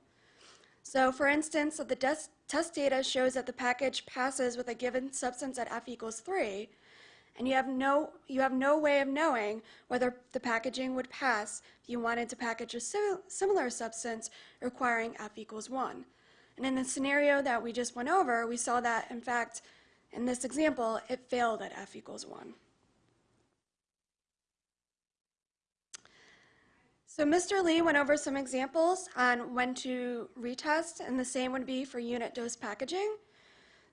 So for instance, if the test data shows that the package passes with a given substance at F equals 3, and you have no, you have no way of knowing whether the packaging would pass if you wanted to package a similar substance requiring F equals 1. And in the scenario that we just went over, we saw that, in fact, in this example, it failed at f equals 1. So Mr. Lee went over some examples on when to retest, and the same would be for unit dose packaging.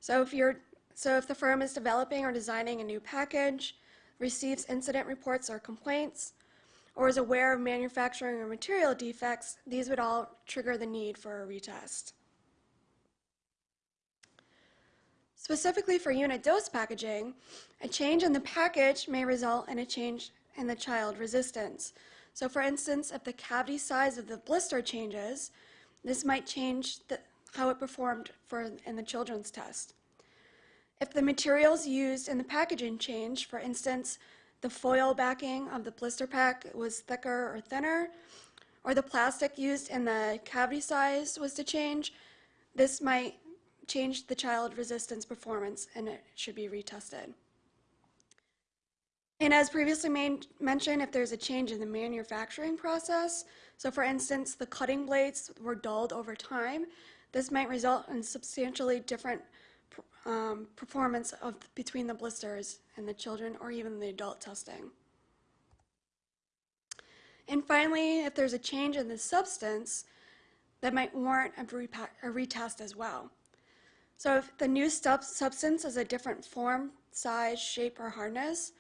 So if you're so if the firm is developing or designing a new package, receives incident reports or complaints, or is aware of manufacturing or material defects, these would all trigger the need for a retest. Specifically for unit dose packaging, a change in the package may result in a change in the child resistance. So for instance, if the cavity size of the blister changes, this might change the, how it performed for, in the children's test. If the materials used in the packaging change, for instance, the foil backing of the blister pack was thicker or thinner, or the plastic used in the cavity size was to change, this might changed the child resistance performance and it should be retested. And as previously mentioned, if there's a change in the manufacturing process, so for instance, the cutting blades were dulled over time, this might result in substantially different um, performance of between the blisters and the children or even the adult testing. And finally, if there's a change in the substance, that might warrant a, a retest as well. So if the new substance is a different form, size, shape, or hardness,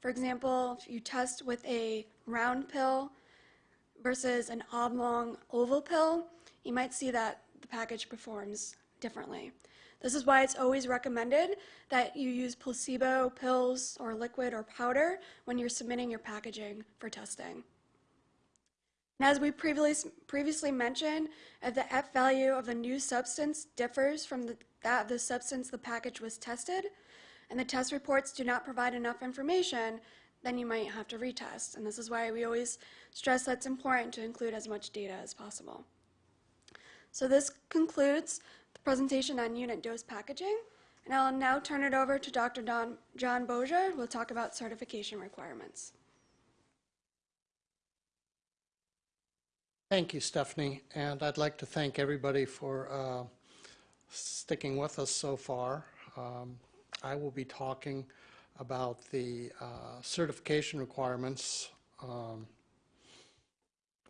for example, if you test with a round pill versus an oblong oval pill, you might see that the package performs differently. This is why it's always recommended that you use placebo pills or liquid or powder when you're submitting your packaging for testing. And as we previously, previously mentioned, if the F value of a new substance differs from the that of the substance the package was tested, and the test reports do not provide enough information, then you might have to retest. And this is why we always stress that it's important to include as much data as possible. So this concludes the presentation on unit dose packaging. And I'll now turn it over to Dr. Don, John Bozier, who will talk about certification requirements. Thank you, Stephanie. And I'd like to thank everybody for uh, sticking with us so far. Um, I will be talking about the uh, certification requirements um,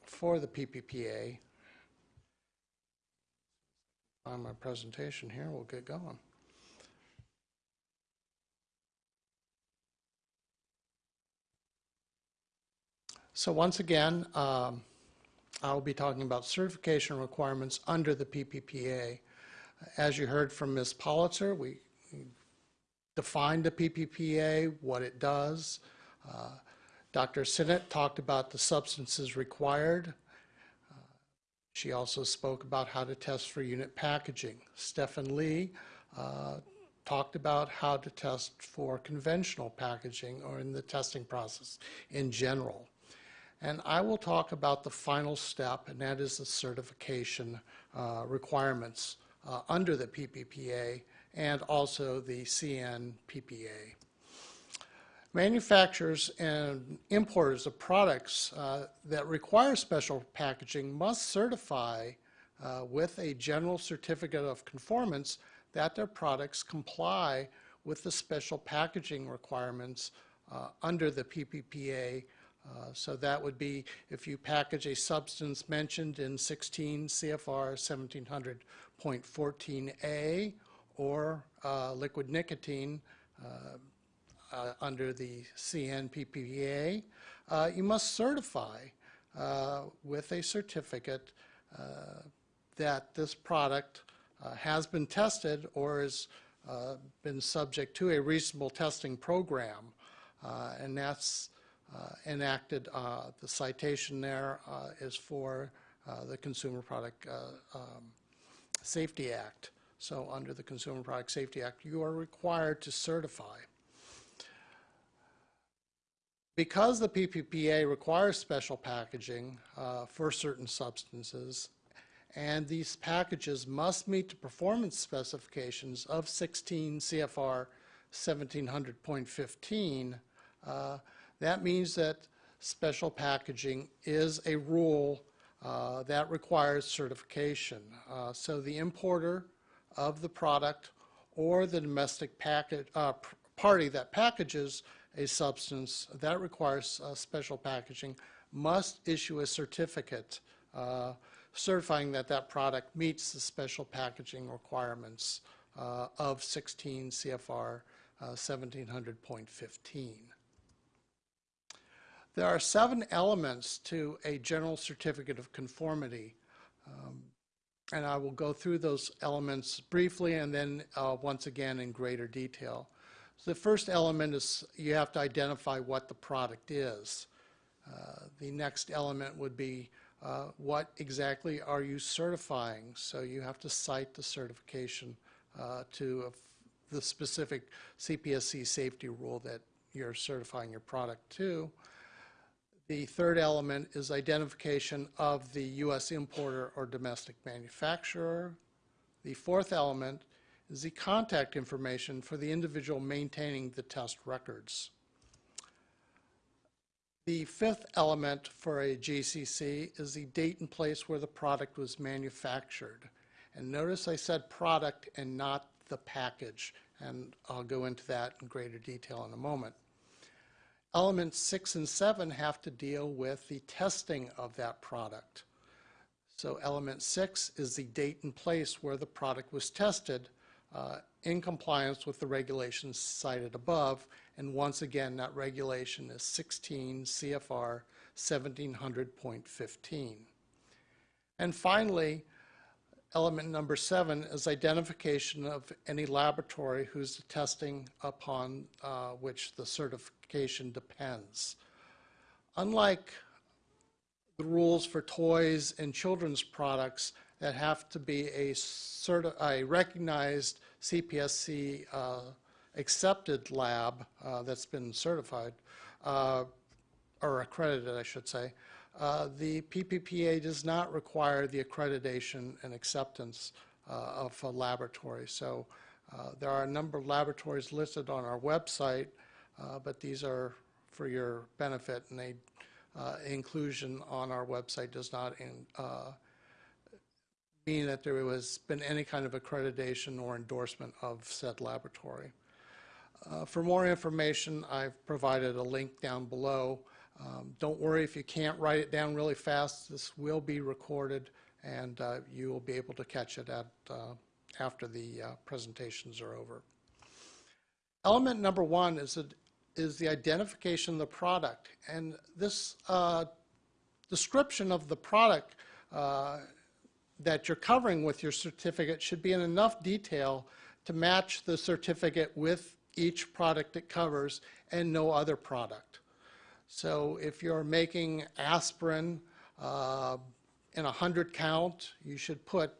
for the PPPA. on my presentation here, we'll get going. So once again, um, I'll be talking about certification requirements under the PPPA. As you heard from Ms. Politzer, we defined the PPPA, what it does. Uh, Dr. Sinnott talked about the substances required. Uh, She also spoke about how to test for unit packaging. Stephen Lee uh, talked about how to test for conventional packaging or in the testing process in general. And I will talk about the final step, and that is the certification uh, requirements uh, under the PPPA and also the CNPPA. Manufacturers and importers of products uh, that require special packaging must certify uh, with a general certificate of conformance that their products comply with the special packaging requirements uh, under the PPPA So that would be if you package a substance mentioned in 16 CFR 1700.14A or uh, liquid nicotine uh, uh, under the CNPPA, uh, you must certify uh, with a certificate uh, that this product uh, has been tested or has uh, been subject to a reasonable testing program. Uh, And that's uh, enacted, uh, the citation there uh, is for uh, the Consumer Product uh, um, Safety Act. So under the Consumer Product Safety Act, you are required to certify. Because the PPPA requires special packaging uh, for certain substances, and these packages must meet the performance specifications of 16 CFR 1700.15, uh, that means that special packaging is a rule uh, that requires certification. Uh, So the importer of the product or the domestic package, uh, party that packages a substance that requires uh, special packaging must issue a certificate uh, certifying that that product meets the special packaging requirements uh, of 16 CFR uh, 1700.15. There are seven elements to a general certificate of conformity. Um, And I will go through those elements briefly and then uh, once again in greater detail. So the first element is you have to identify what the product is. Uh, The next element would be uh, what exactly are you certifying? So you have to cite the certification uh, to the specific CPSC safety rule that you're certifying your product to. The third element is identification of the U.S. importer or domestic manufacturer. The fourth element is the contact information for the individual maintaining the test records. The fifth element for a GCC is the date and place where the product was manufactured. And notice I said product and not the package, and I'll go into that in greater detail in a moment. Elements six and seven have to deal with the testing of that product. So element six is the date and place where the product was tested uh, in compliance with the regulations cited above. And once again, that regulation is 16 CFR 1700.15. And finally, element number seven is identification of any laboratory whose testing upon uh, which the certification depends. Unlike the rules for toys and children's products that have to be a, a recognized CPSC uh, accepted lab uh, that's been certified, uh, or accredited, I should say. Uh, The PPPA does not require the accreditation and acceptance uh, of a laboratory. So uh, there are a number of laboratories listed on our website, uh, but these are for your benefit, and they, uh, inclusion on our website does not in- uh, mean that there has been any kind of accreditation or endorsement of said laboratory. For more information, I've provided a link down below. Um, Don't worry if you can't write it down really fast, this will be recorded and uh, you will be able to catch it at, uh, after the uh, presentations are over. Element number one is, is the identification of the product. And this uh, description of the product uh, that you're covering with your certificate should be in enough detail to match the certificate with each product it covers and no other product. So if you're making aspirin uh, in a 100 count, you should put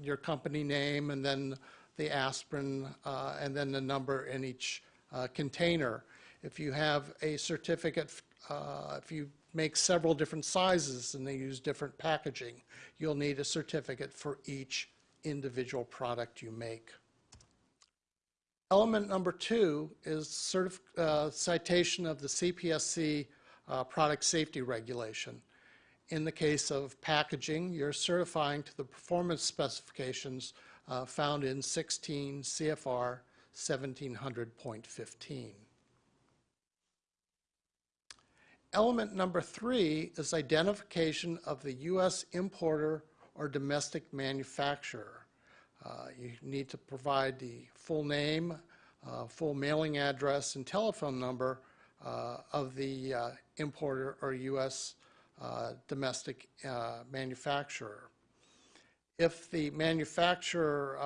your company name and then the aspirin uh, and then the number in each uh, container. If you have a certificate, uh, if you make several different sizes and they use different packaging, you'll need a certificate for each individual product you make. Element number two is uh, citation of the CPSC uh, product safety regulation. In the case of packaging, you're certifying to the performance specifications uh, found in 16 CFR 1700.15. Element number three is identification of the U.S. importer or domestic manufacturer. Uh, You need to provide the full name, uh, full mailing address, and telephone number uh, of the uh, importer or U.S. uh, domestic uh, manufacturer. If the manufacturer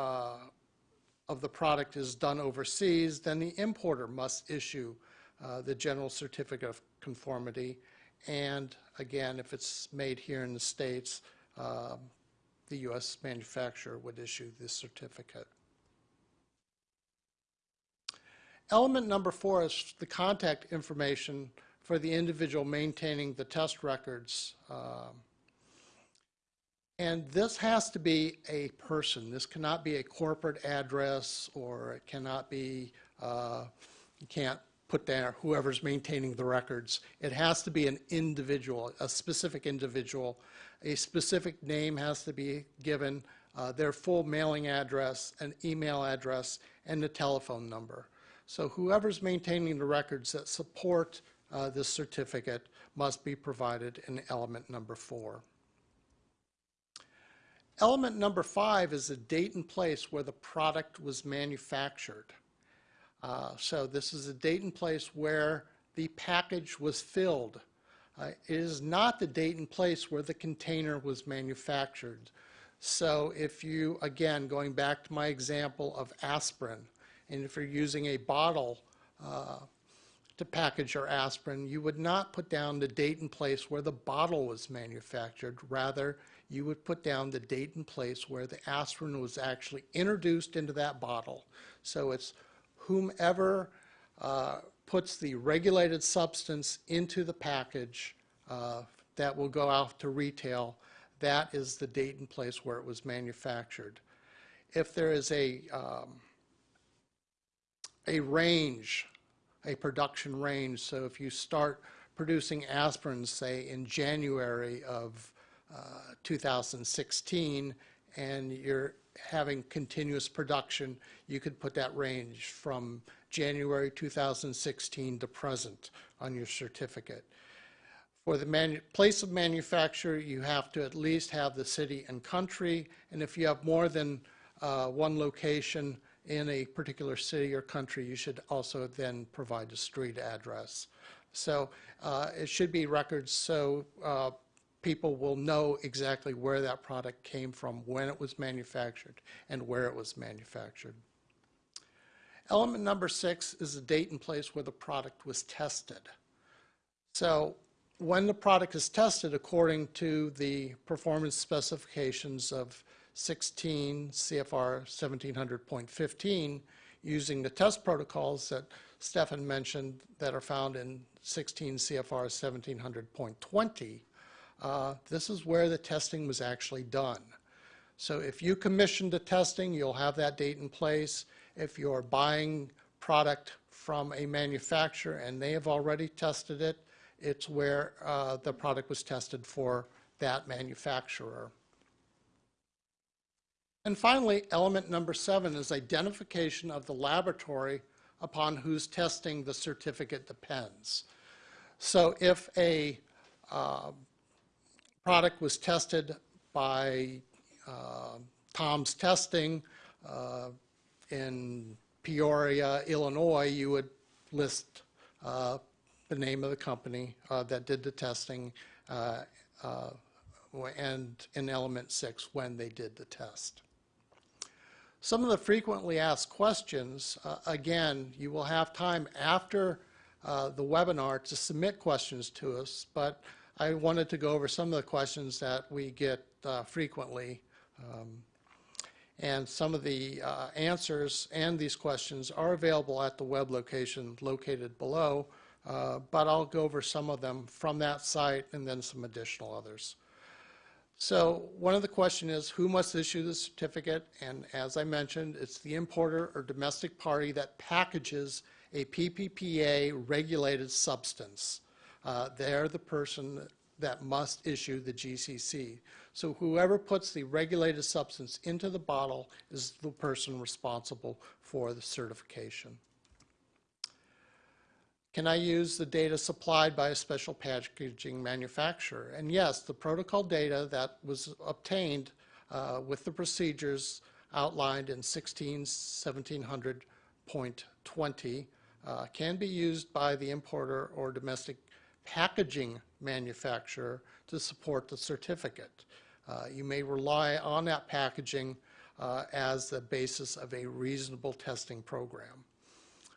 of the product is done overseas, then the importer must issue the general certificate of conformity. And again, if it's made here in the States, um, the U.S. manufacturer would issue this certificate. Element number four is the contact information for the individual maintaining the test records. um, And this has to be a person. This cannot be a corporate address, or it cannot be, uh, you can't put there whoever's maintaining the records. It has to be an individual, a specific individual. A specific name has to be given, uh, their full mailing address, an email address, and the telephone number. So whoever's maintaining the records that support uh, this certificate must be provided in element number four. Element number five is the date and place where the product was manufactured. Uh, So this is a date and place where the package was filled. Uh, It is not the date and place where the container was manufactured. So if you, again, going back to my example of aspirin, and if you're using a bottle uh, to package your aspirin, you would not put down the date and place where the bottle was manufactured. Rather, you would put down the date and place where the aspirin was actually introduced into that bottle. So it's whomever uh, puts the regulated substance into the package uh, that will go out to retail, that is the date and place where it was manufactured. If there is a, um, a range, a production range, so if you start producing aspirin, say, in January of uh, 2016, and you're having continuous production, you could put that range from January 2016 to present on your certificate. For the place of manufacture, you have to at least have the city and country, and if you have more than uh, one location in a particular city or country, you should also then provide a street address. So uh, it should be records so uh, people will know exactly where that product came from, when it was manufactured, and where it was manufactured. Element number six is the date and place where the product was tested. So when the product is tested according to the performance specifications of 16 CFR 1700.15, using the test protocols that Stefan mentioned that are found in 16 CFR 1700.20, uh, this is where the testing was actually done. So if you commissioned the testing, you'll have that date in place. If you're buying product from a manufacturer and they have already tested it, it's where uh, the product was tested for that manufacturer. And finally, element number seven is identification of the laboratory upon whose testing the certificate depends. So if a uh, product was tested by uh, Tom's Testing uh, in Peoria, Illinois, you would list uh, the name of the company uh, that did the testing uh, uh, and in element six when they did the test. Some of the frequently asked questions, again, you will have time after the webinar to submit questions to us, but I wanted to go over some of the questions that we get uh, frequently. Um, and some of the uh, answers and these questions are available at the web location located below, uh, but I'll go over some of them from that site and then some additional others. So one of the question is, who must issue the certificate? And as I mentioned, it's the importer or domestic party that packages a PPPA regulated substance. Uh, They're the person that must issue the GCC. So whoever puts the regulated substance into the bottle is the person responsible for the certification. Can I use the data supplied by a special packaging manufacturer? And yes, the protocol data that was obtained uh, with the procedures outlined in 16 1700.20 uh, can be used by the importer or domestic packaging manufacturer to support the certificate. Uh, You may rely on that packaging uh, as the basis of a reasonable testing program.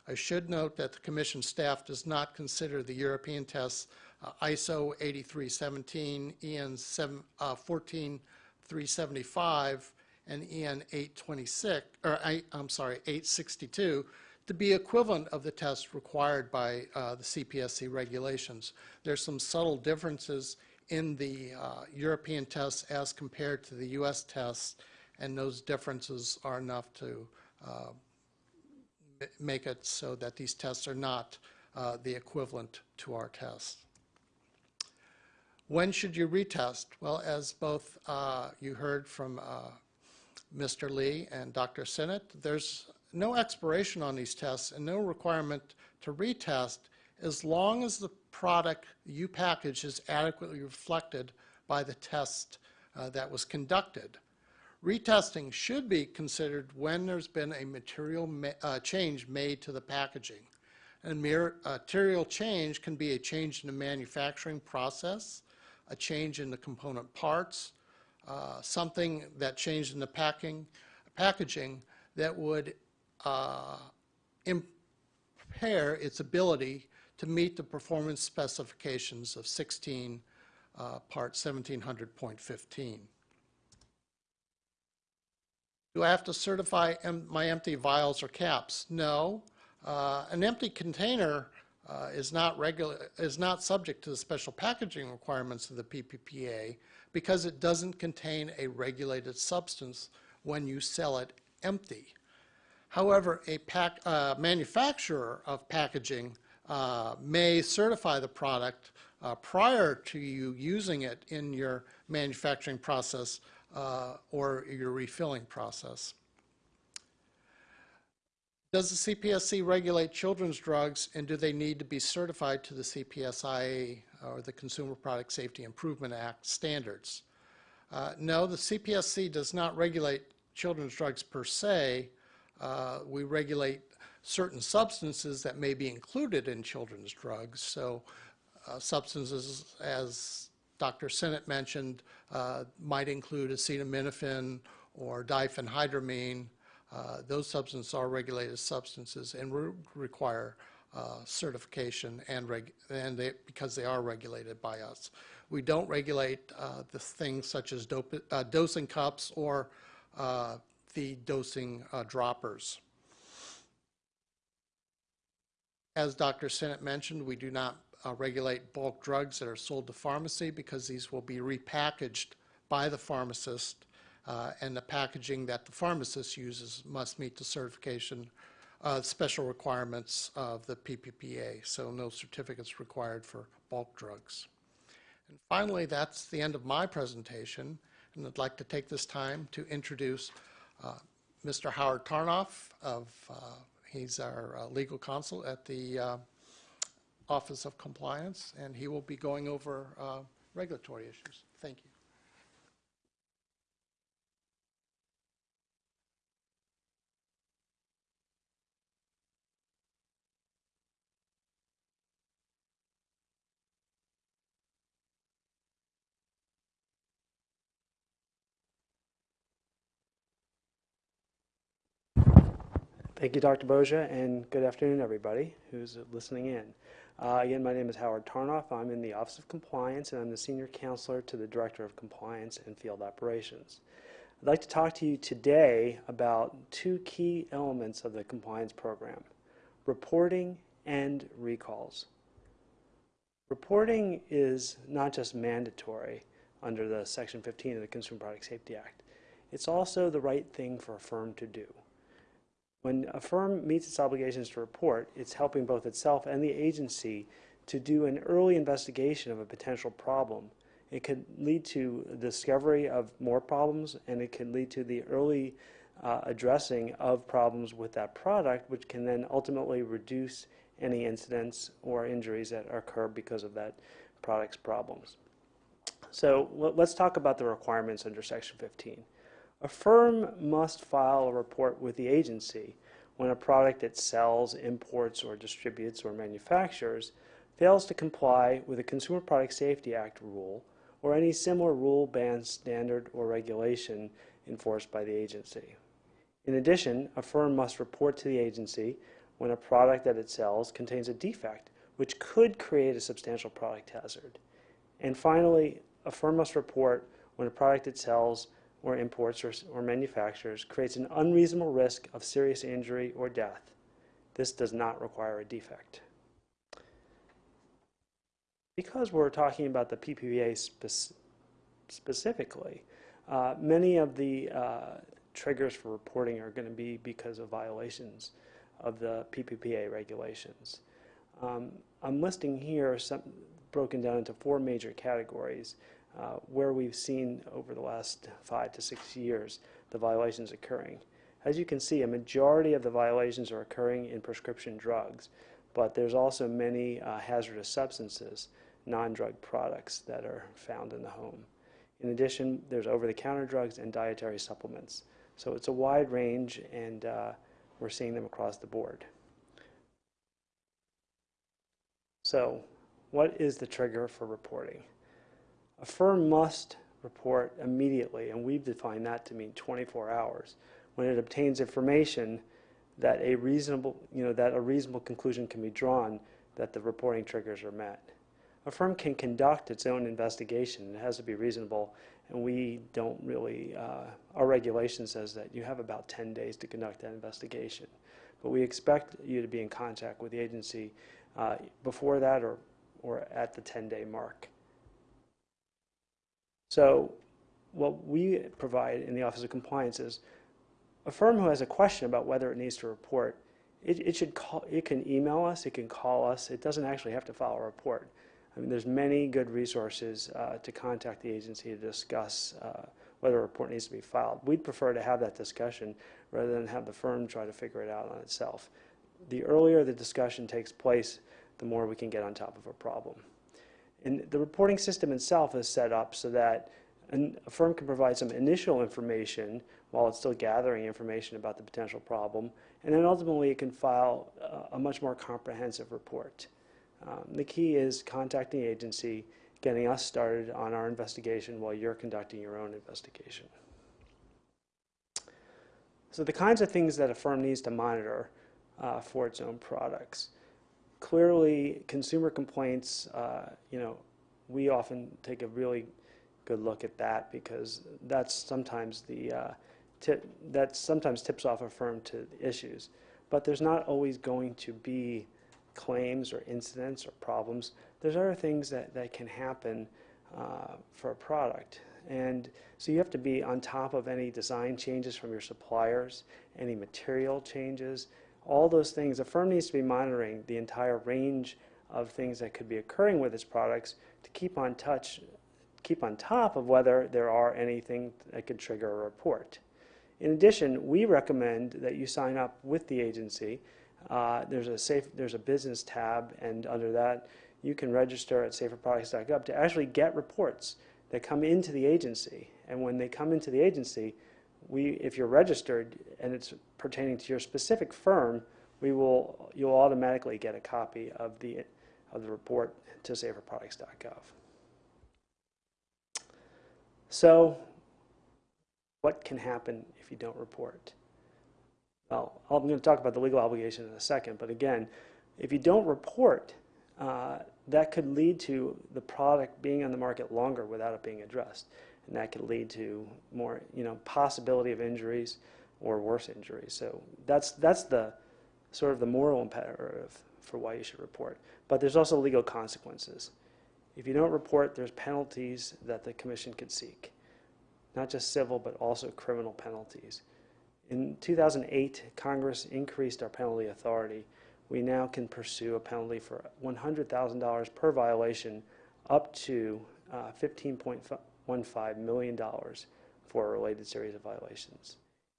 I should note that the commission staff does not consider the European tests uh, ISO 8317, EN 7 uh, 14375, and EN 826, or I- I'm sorry, 862, to be equivalent of the tests required by uh, the CPSC regulations. There's some subtle differences in the uh, European tests as compared to the U.S. tests, and those differences are enough to uh, make it so that these tests are not uh, the equivalent to our tests. When should you retest? Well, as both uh, you heard from uh, Mr. Lee and Dr. Sinnott, there's no expiration on these tests and no requirement to retest as long as the product you package is adequately reflected by the test uh, that was conducted. Retesting should be considered when there's been a material ma- uh, change made to the packaging. And mere- uh, material change can be a change in the manufacturing process, a change in the component parts, uh, something that changed in the packing, packaging that would impair its ability to meet the performance specifications of 16 uh, Part 1700.15. Do I have to certify em- my empty vials or caps? No. Uh, An empty container uh, is not is not subject to the special packaging requirements of the PPPA because it doesn't contain a regulated substance when you sell it empty. However, a pack, uh, manufacturer of packaging uh, may certify the product uh, prior to you using it in your manufacturing process uh, or your refilling process. Does the CPSC regulate children's drugs, and do they need to be certified to the CPSIA or the Consumer Product Safety Improvement Act standards? Uh, No, the CPSC does not regulate children's drugs per se. Uh, We regulate certain substances that may be included in children's drugs. So uh, substances, as Dr. Sinnott mentioned, uh, might include acetaminophen or diphenhydramine. Uh, Those substances are regulated substances and re- require uh, certification and and they, because they are regulated by us. We don't regulate uh, the things such as dosing cups or the dosing uh, droppers. As Dr. Sinnott mentioned, we do not uh, regulate bulk drugs that are sold to pharmacy because these will be repackaged by the pharmacist, uh, and the packaging that the pharmacist uses must meet the certification, uh, special requirements of the PPPA, so no certificates required for bulk drugs. And finally, that's the end of my presentation, and I'd like to take this time to introduce Mr. Howard Tarnoff of, uh, he's our uh, legal counsel at the uh, Office of Compliance, and he will be going over uh, regulatory issues. Thank you. Thank you, Dr. Boja, and good afternoon, everybody who's listening in. Uh, again, my name is Howard Tarnoff. I'm in the Office of Compliance, and I'm the Senior Counselor to the Director of Compliance and Field Operations. I'd like to talk to you today about two key elements of the compliance program, reporting and recalls. Reporting is not just mandatory under the Section 15 of the Consumer Product Safety Act. It's also the right thing for a firm to do. When a firm meets its obligations to report, it's helping both itself and the agency to do an early investigation of a potential problem. It could lead to discovery of more problems, and it can lead to the early uh, addressing of problems with that product, which can then ultimately reduce any incidents or injuries that occur because of that product's problems. So let's talk about the requirements under Section 15. A firm must file a report with the agency when a product it sells, imports, or distributes or manufactures fails to comply with a Consumer Product Safety Act rule or any similar rule, ban, standard, or regulation enforced by the agency. In addition, a firm must report to the agency when a product that it sells contains a defect which could create a substantial product hazard. And finally, a firm must report when a product it sells or imports or, or creates an unreasonable risk of serious injury or death. This does not require a defect. Because we're talking about the PPPA spec- specifically, uh, many of the uh, triggers for reporting are going to be because of violations of the PPPA regulations. Um, I'm listing here some broken down into four major categories uh, where we've seen over the last five to six years the violations occurring. As you can see, a majority of the violations are occurring in prescription drugs, but there's also many uh, hazardous substances, non-drug products that are found in the home. In addition, there's over-the-counter drugs and dietary supplements. So it's a wide range, and uh, we're seeing them across the board. So what is the trigger for reporting? A firm must report immediately, and we've defined that to mean 24 hours, when it obtains information that a reasonable, you know, that a reasonable conclusion can be drawn that the reporting triggers are met. A firm can conduct its own investigation. It has to be reasonable, and we don't really, uh, our regulation says that you have about 10 days to conduct that investigation. But we expect you to be in contact with the agency uh, before that or, or at the 10-day mark. So what we provide in the Office of Compliance is a firm who has a question about whether it needs to report, it, it should call, it can email us, it can call us, it doesn't actually have to file a report. I mean, there's many good resources uh, to contact the agency to discuss uh, whether a report needs to be filed. We'd prefer to have that discussion rather than have the firm try to figure it out on itself. The earlier the discussion takes place, the more we can get on top of a problem. And the reporting system itself is set up so that an, a firm can provide some initial information while it's still gathering information about the potential problem, and then ultimately it can file a, a much more comprehensive report. Um, the key is contacting the agency, getting us started on our investigation while you're conducting your own investigation. So the kinds of things that a firm needs to monitor uh, for its own products clearly consumer complaints, uh, you know, we often take a really good look at that because that's sometimes the uh, tip, that sometimes tips off a firm to issues. But there's not always going to be claims or incidents or problems. There's other things that, that can happen uh, for a product. And so you have to be on top of any design changes from your suppliers, any material changes, all those things. A firm needs to be monitoring the entire range of things that could be occurring with its products to keep on touch, keep on top of whether there are anything that could trigger a report. In addition, we recommend that you sign up with the agency. Uh, there's a safe, there's a business tab, and under that, you can register at saferproducts.gov to actually get reports that come into the agency. And when they come into the agency, we, if you're registered and it's pertaining to your specific firm, we will, you'll automatically get a copy of the, of the report to saferproducts.gov. So what can happen if you don't report? well, I'm going to talk about the legal obligation in a second, but again, if you don't report, uh, that could lead to the product being on the market longer without it being addressed. And that could lead to more, you know, possibility of injuries or worse injuries. So that's, that's the sort of the moral imperative for why you should report. But there's also legal consequences. If you don't report, there's penalties that the commission could seek, not just civil, but also criminal penalties. In 2008, Congress increased our penalty authority. We now can pursue a penalty for $100,000 per violation up to uh, $15.15 million for a related series of violations.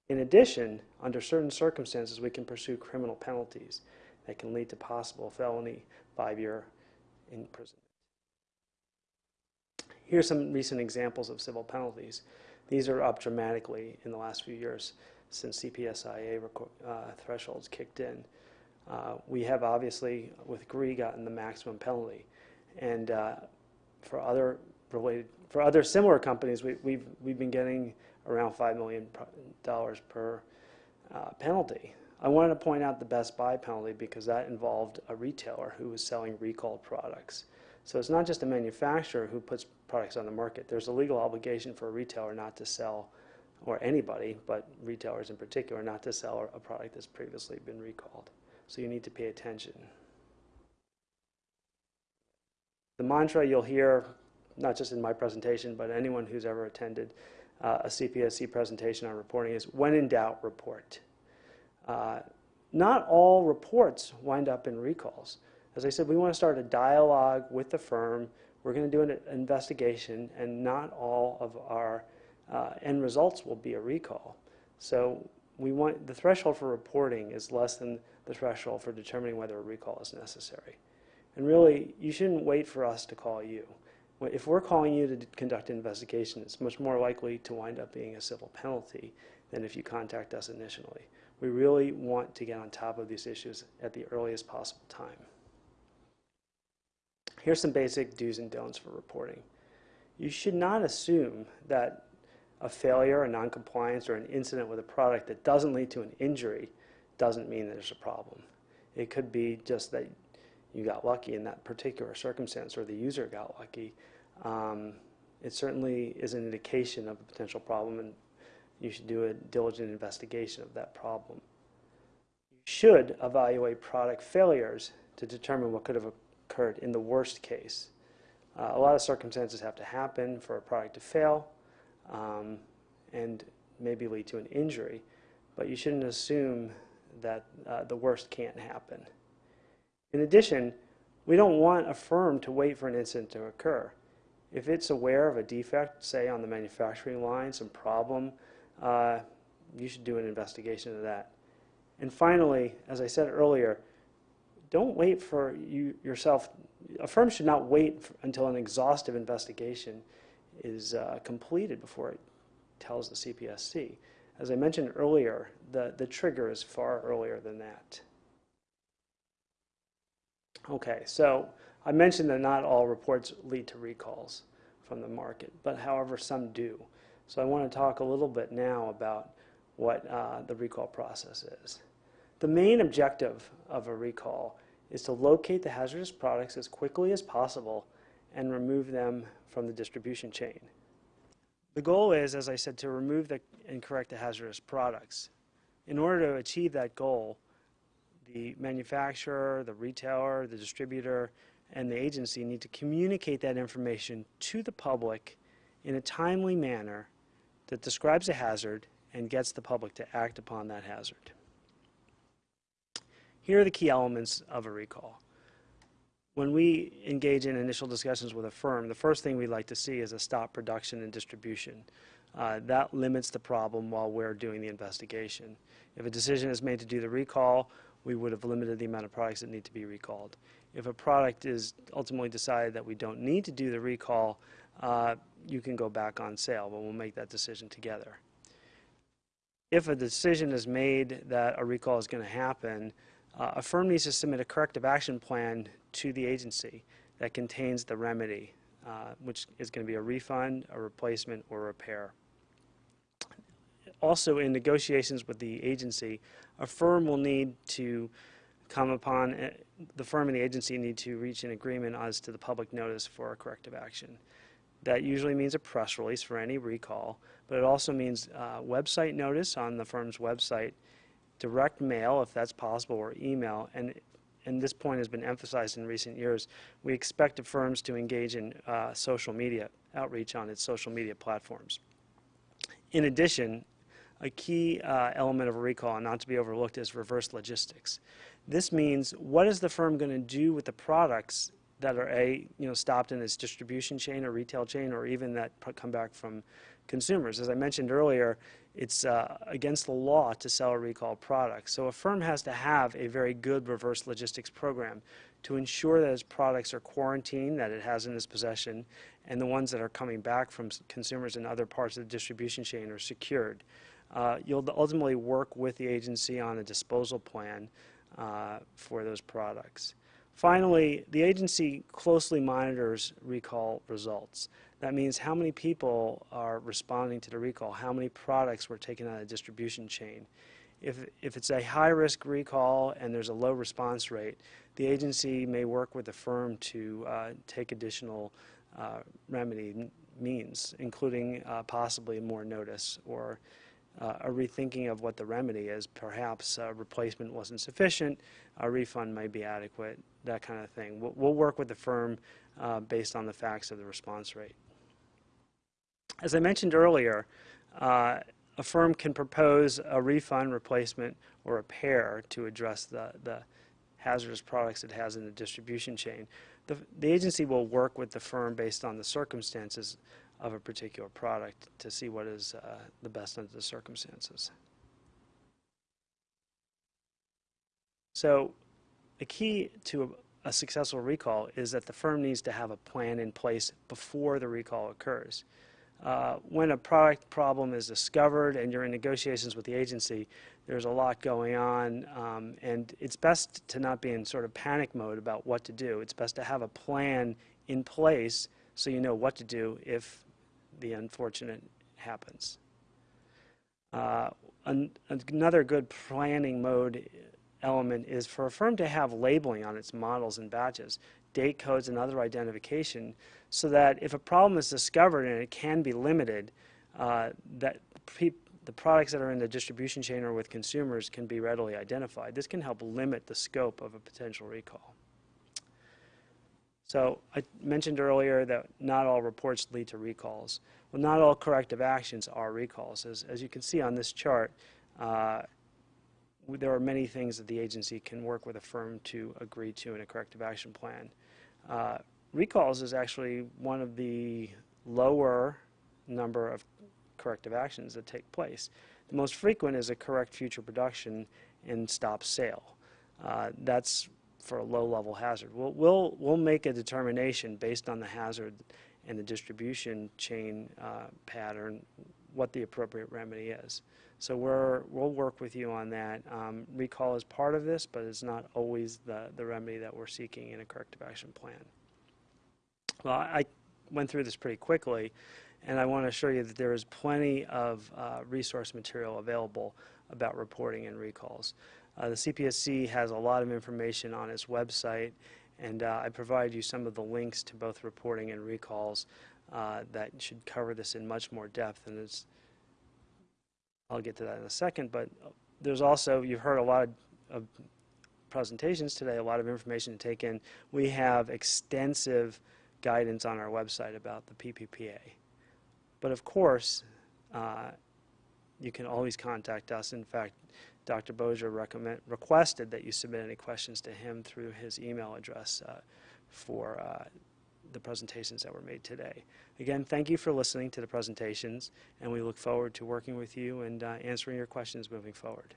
In addition, under certain circumstances, we can pursue criminal penalties that can lead to possible felony five-year imprisonment. Here are some recent examples of civil penalties. These are up dramatically in the last few years since CPSIA uh, thresholds kicked in. Uh, we have obviously, with Gree, gotten the maximum penalty. And uh, for other related, for other similar companies, we, we've, we've been getting around $5 million per uh, penalty. I wanted to point out the Best Buy penalty because that involved a retailer who was selling recalled products. So it's not just a manufacturer who puts products on the market. There's a legal obligation for a retailer not to sell, or anybody, but retailers in particular, not to sell a product that's previously been recalled. So you need to pay attention. The mantra you'll hear, not just in my presentation, but anyone who's ever attended uh, a CPSC presentation on reporting is, when in doubt, report. Uh, not all reports wind up in recalls. As I said, we want to start a dialogue with the firm. We're going to do an investigation, and not all of our uh, end results will be a recall. So we want the threshold for reporting is less than the threshold for determining whether a recall is necessary. And really, you shouldn't wait for us to call you. If we're calling you to conduct an investigation, it's much more likely to wind up being a civil penalty than if you contact us initially. We really want to get on top of these issues at the earliest possible time. Here's some basic do's and don'ts for reporting. You should not assume that a failure, a noncompliance, or an incident with a product that doesn't lead to an injury doesn't mean that there's a problem. It could be just that you got lucky in that particular circumstance or the user got lucky. Um, it certainly is an indication of a potential problem and you should do a diligent investigation of that problem. You should evaluate product failures to determine what could have occurred in the worst case. Uh, a lot of circumstances have to happen for a product to fail um, and maybe lead to an injury, but you shouldn't assume that uh, the worst can't happen. In addition, we don't want a firm to wait for an incident to occur. If it's aware of a defect, say on the manufacturing line, some problem, uh, you should do an investigation of that. And finally, as I said earlier, don't wait for you yourself. A firm should not wait until an exhaustive investigation is uh, completed before it tells the CPSC. As I mentioned earlier, the, the trigger is far earlier than that. Okay, so I mentioned that not all reports lead to recalls from the market, but however, some do. So I want to talk a little bit now about what uh, the recall process is. The main objective of a recall is to locate the hazardous products as quickly as possible and remove them from the distribution chain. The goal is, as I said, to remove the, and correct the hazardous products. In order to achieve that goal, the manufacturer, the retailer, the distributor, and the agency need to communicate that information to the public in a timely manner that describes a hazard and gets the public to act upon that hazard. Here are the key elements of a recall. When we engage in initial discussions with a firm, the first thing we'd like to see is a stop production and distribution. Uh, that limits the problem while we're doing the investigation. If a decision is made to do the recall, we would have limited the amount of products that need to be recalled. If a product is ultimately decided that we don't need to do the recall, uh, you can go back on sale, but we'll make that decision together. If a decision is made that a recall is going to happen, uh, a firm needs to submit a corrective action plan to the agency that contains the remedy, uh, which is going to be a refund, a replacement, or repair. also in negotiations with the agency, a firm will need to come upon, uh, the firm and the agency need to reach an agreement as to the public notice for a corrective action. That usually means a press release for any recall, but it also means uh, website notice on the firm's website, direct mail if that's possible, or email. And, and this point has been emphasized in recent years. We expect the firms to engage in uh, social media outreach on its social media platforms. In addition, a key uh, element of a recall, and not to be overlooked, is reverse logistics. This means what is the firm going to do with the products that are a you know stopped in its distribution chain or retail chain, or even that come back from consumers. As I mentioned earlier, it's uh, against the law to sell a recalled product. So a firm has to have a very good reverse logistics program to ensure that its products are quarantined, that it has in its possession, and the ones that are coming back from consumers in other parts of the distribution chain are secured. Uh, You'll ultimately work with the agency on a disposal plan uh, for those products. Finally, the agency closely monitors recall results. That means how many people are responding to the recall, how many products were taken out of the distribution chain. If, if it's a high-risk recall and there's a low response rate, the agency may work with the firm to uh, take additional uh, remedy means, including uh, possibly more notice or uh, a rethinking of what the remedy is. Perhaps a replacement wasn't sufficient, a refund might be adequate, that kind of thing. We'll, we'll work with the firm uh, based on the facts of the response rate. As I mentioned earlier, uh, a firm can propose a refund, replacement, or repair to address the, the hazardous products it has in the distribution chain. The, the agency will work with the firm based on the circumstances of a particular product to see what is uh, the best under the circumstances. So, a key to a, a successful recall is that the firm needs to have a plan in place before the recall occurs. Uh, when a product problem is discovered and you're in negotiations with the agency, there's a lot going on, um, and it's best to not be in sort of panic mode about what to do. It's best to have a plan in place so you know what to do if the unfortunate happens. Uh, an, another good planning mode element is for a firm to have labeling on its models and batches, date codes and other identification, so that if a problem is discovered and it can be limited, uh, that the products that are in the distribution chain or with consumers can be readily identified. This can help limit the scope of a potential recall. So I mentioned earlier that not all reports lead to recalls. Well, not all corrective actions are recalls. As, as you can see on this chart, uh, there are many things that the agency can work with a firm to agree to in a corrective action plan. Uh, recalls is actually one of the lower number of corrective actions that take place. The most frequent is a correct future production and stop sale. Uh, that's for a low-level hazard. We'll, we'll, we'll make a determination based on the hazard and the distribution chain uh, pattern what the appropriate remedy is. So we're, we'll work with you on that. Um, recall is part of this, but it's not always the, the remedy that we're seeking in a corrective action plan. Well, I went through this pretty quickly, and I want to assure you that there is plenty of uh, resource material available about reporting and recalls. Uh, the CPSC has a lot of information on its website, and uh, I provide you some of the links to both reporting and recalls uh, that should cover this in much more depth. And it's, I'll get to that in a second, but there's also, you've heard a lot of, of presentations today, a lot of information to take in. We have extensive guidance on our website about the PPPA. But of course, uh, you can always contact us. In fact, Dr. Bozier recommend, requested that you submit any questions to him through his email address uh, for uh, the presentations that were made today. Again, thank you for listening to the presentations, and we look forward to working with you and uh, answering your questions moving forward.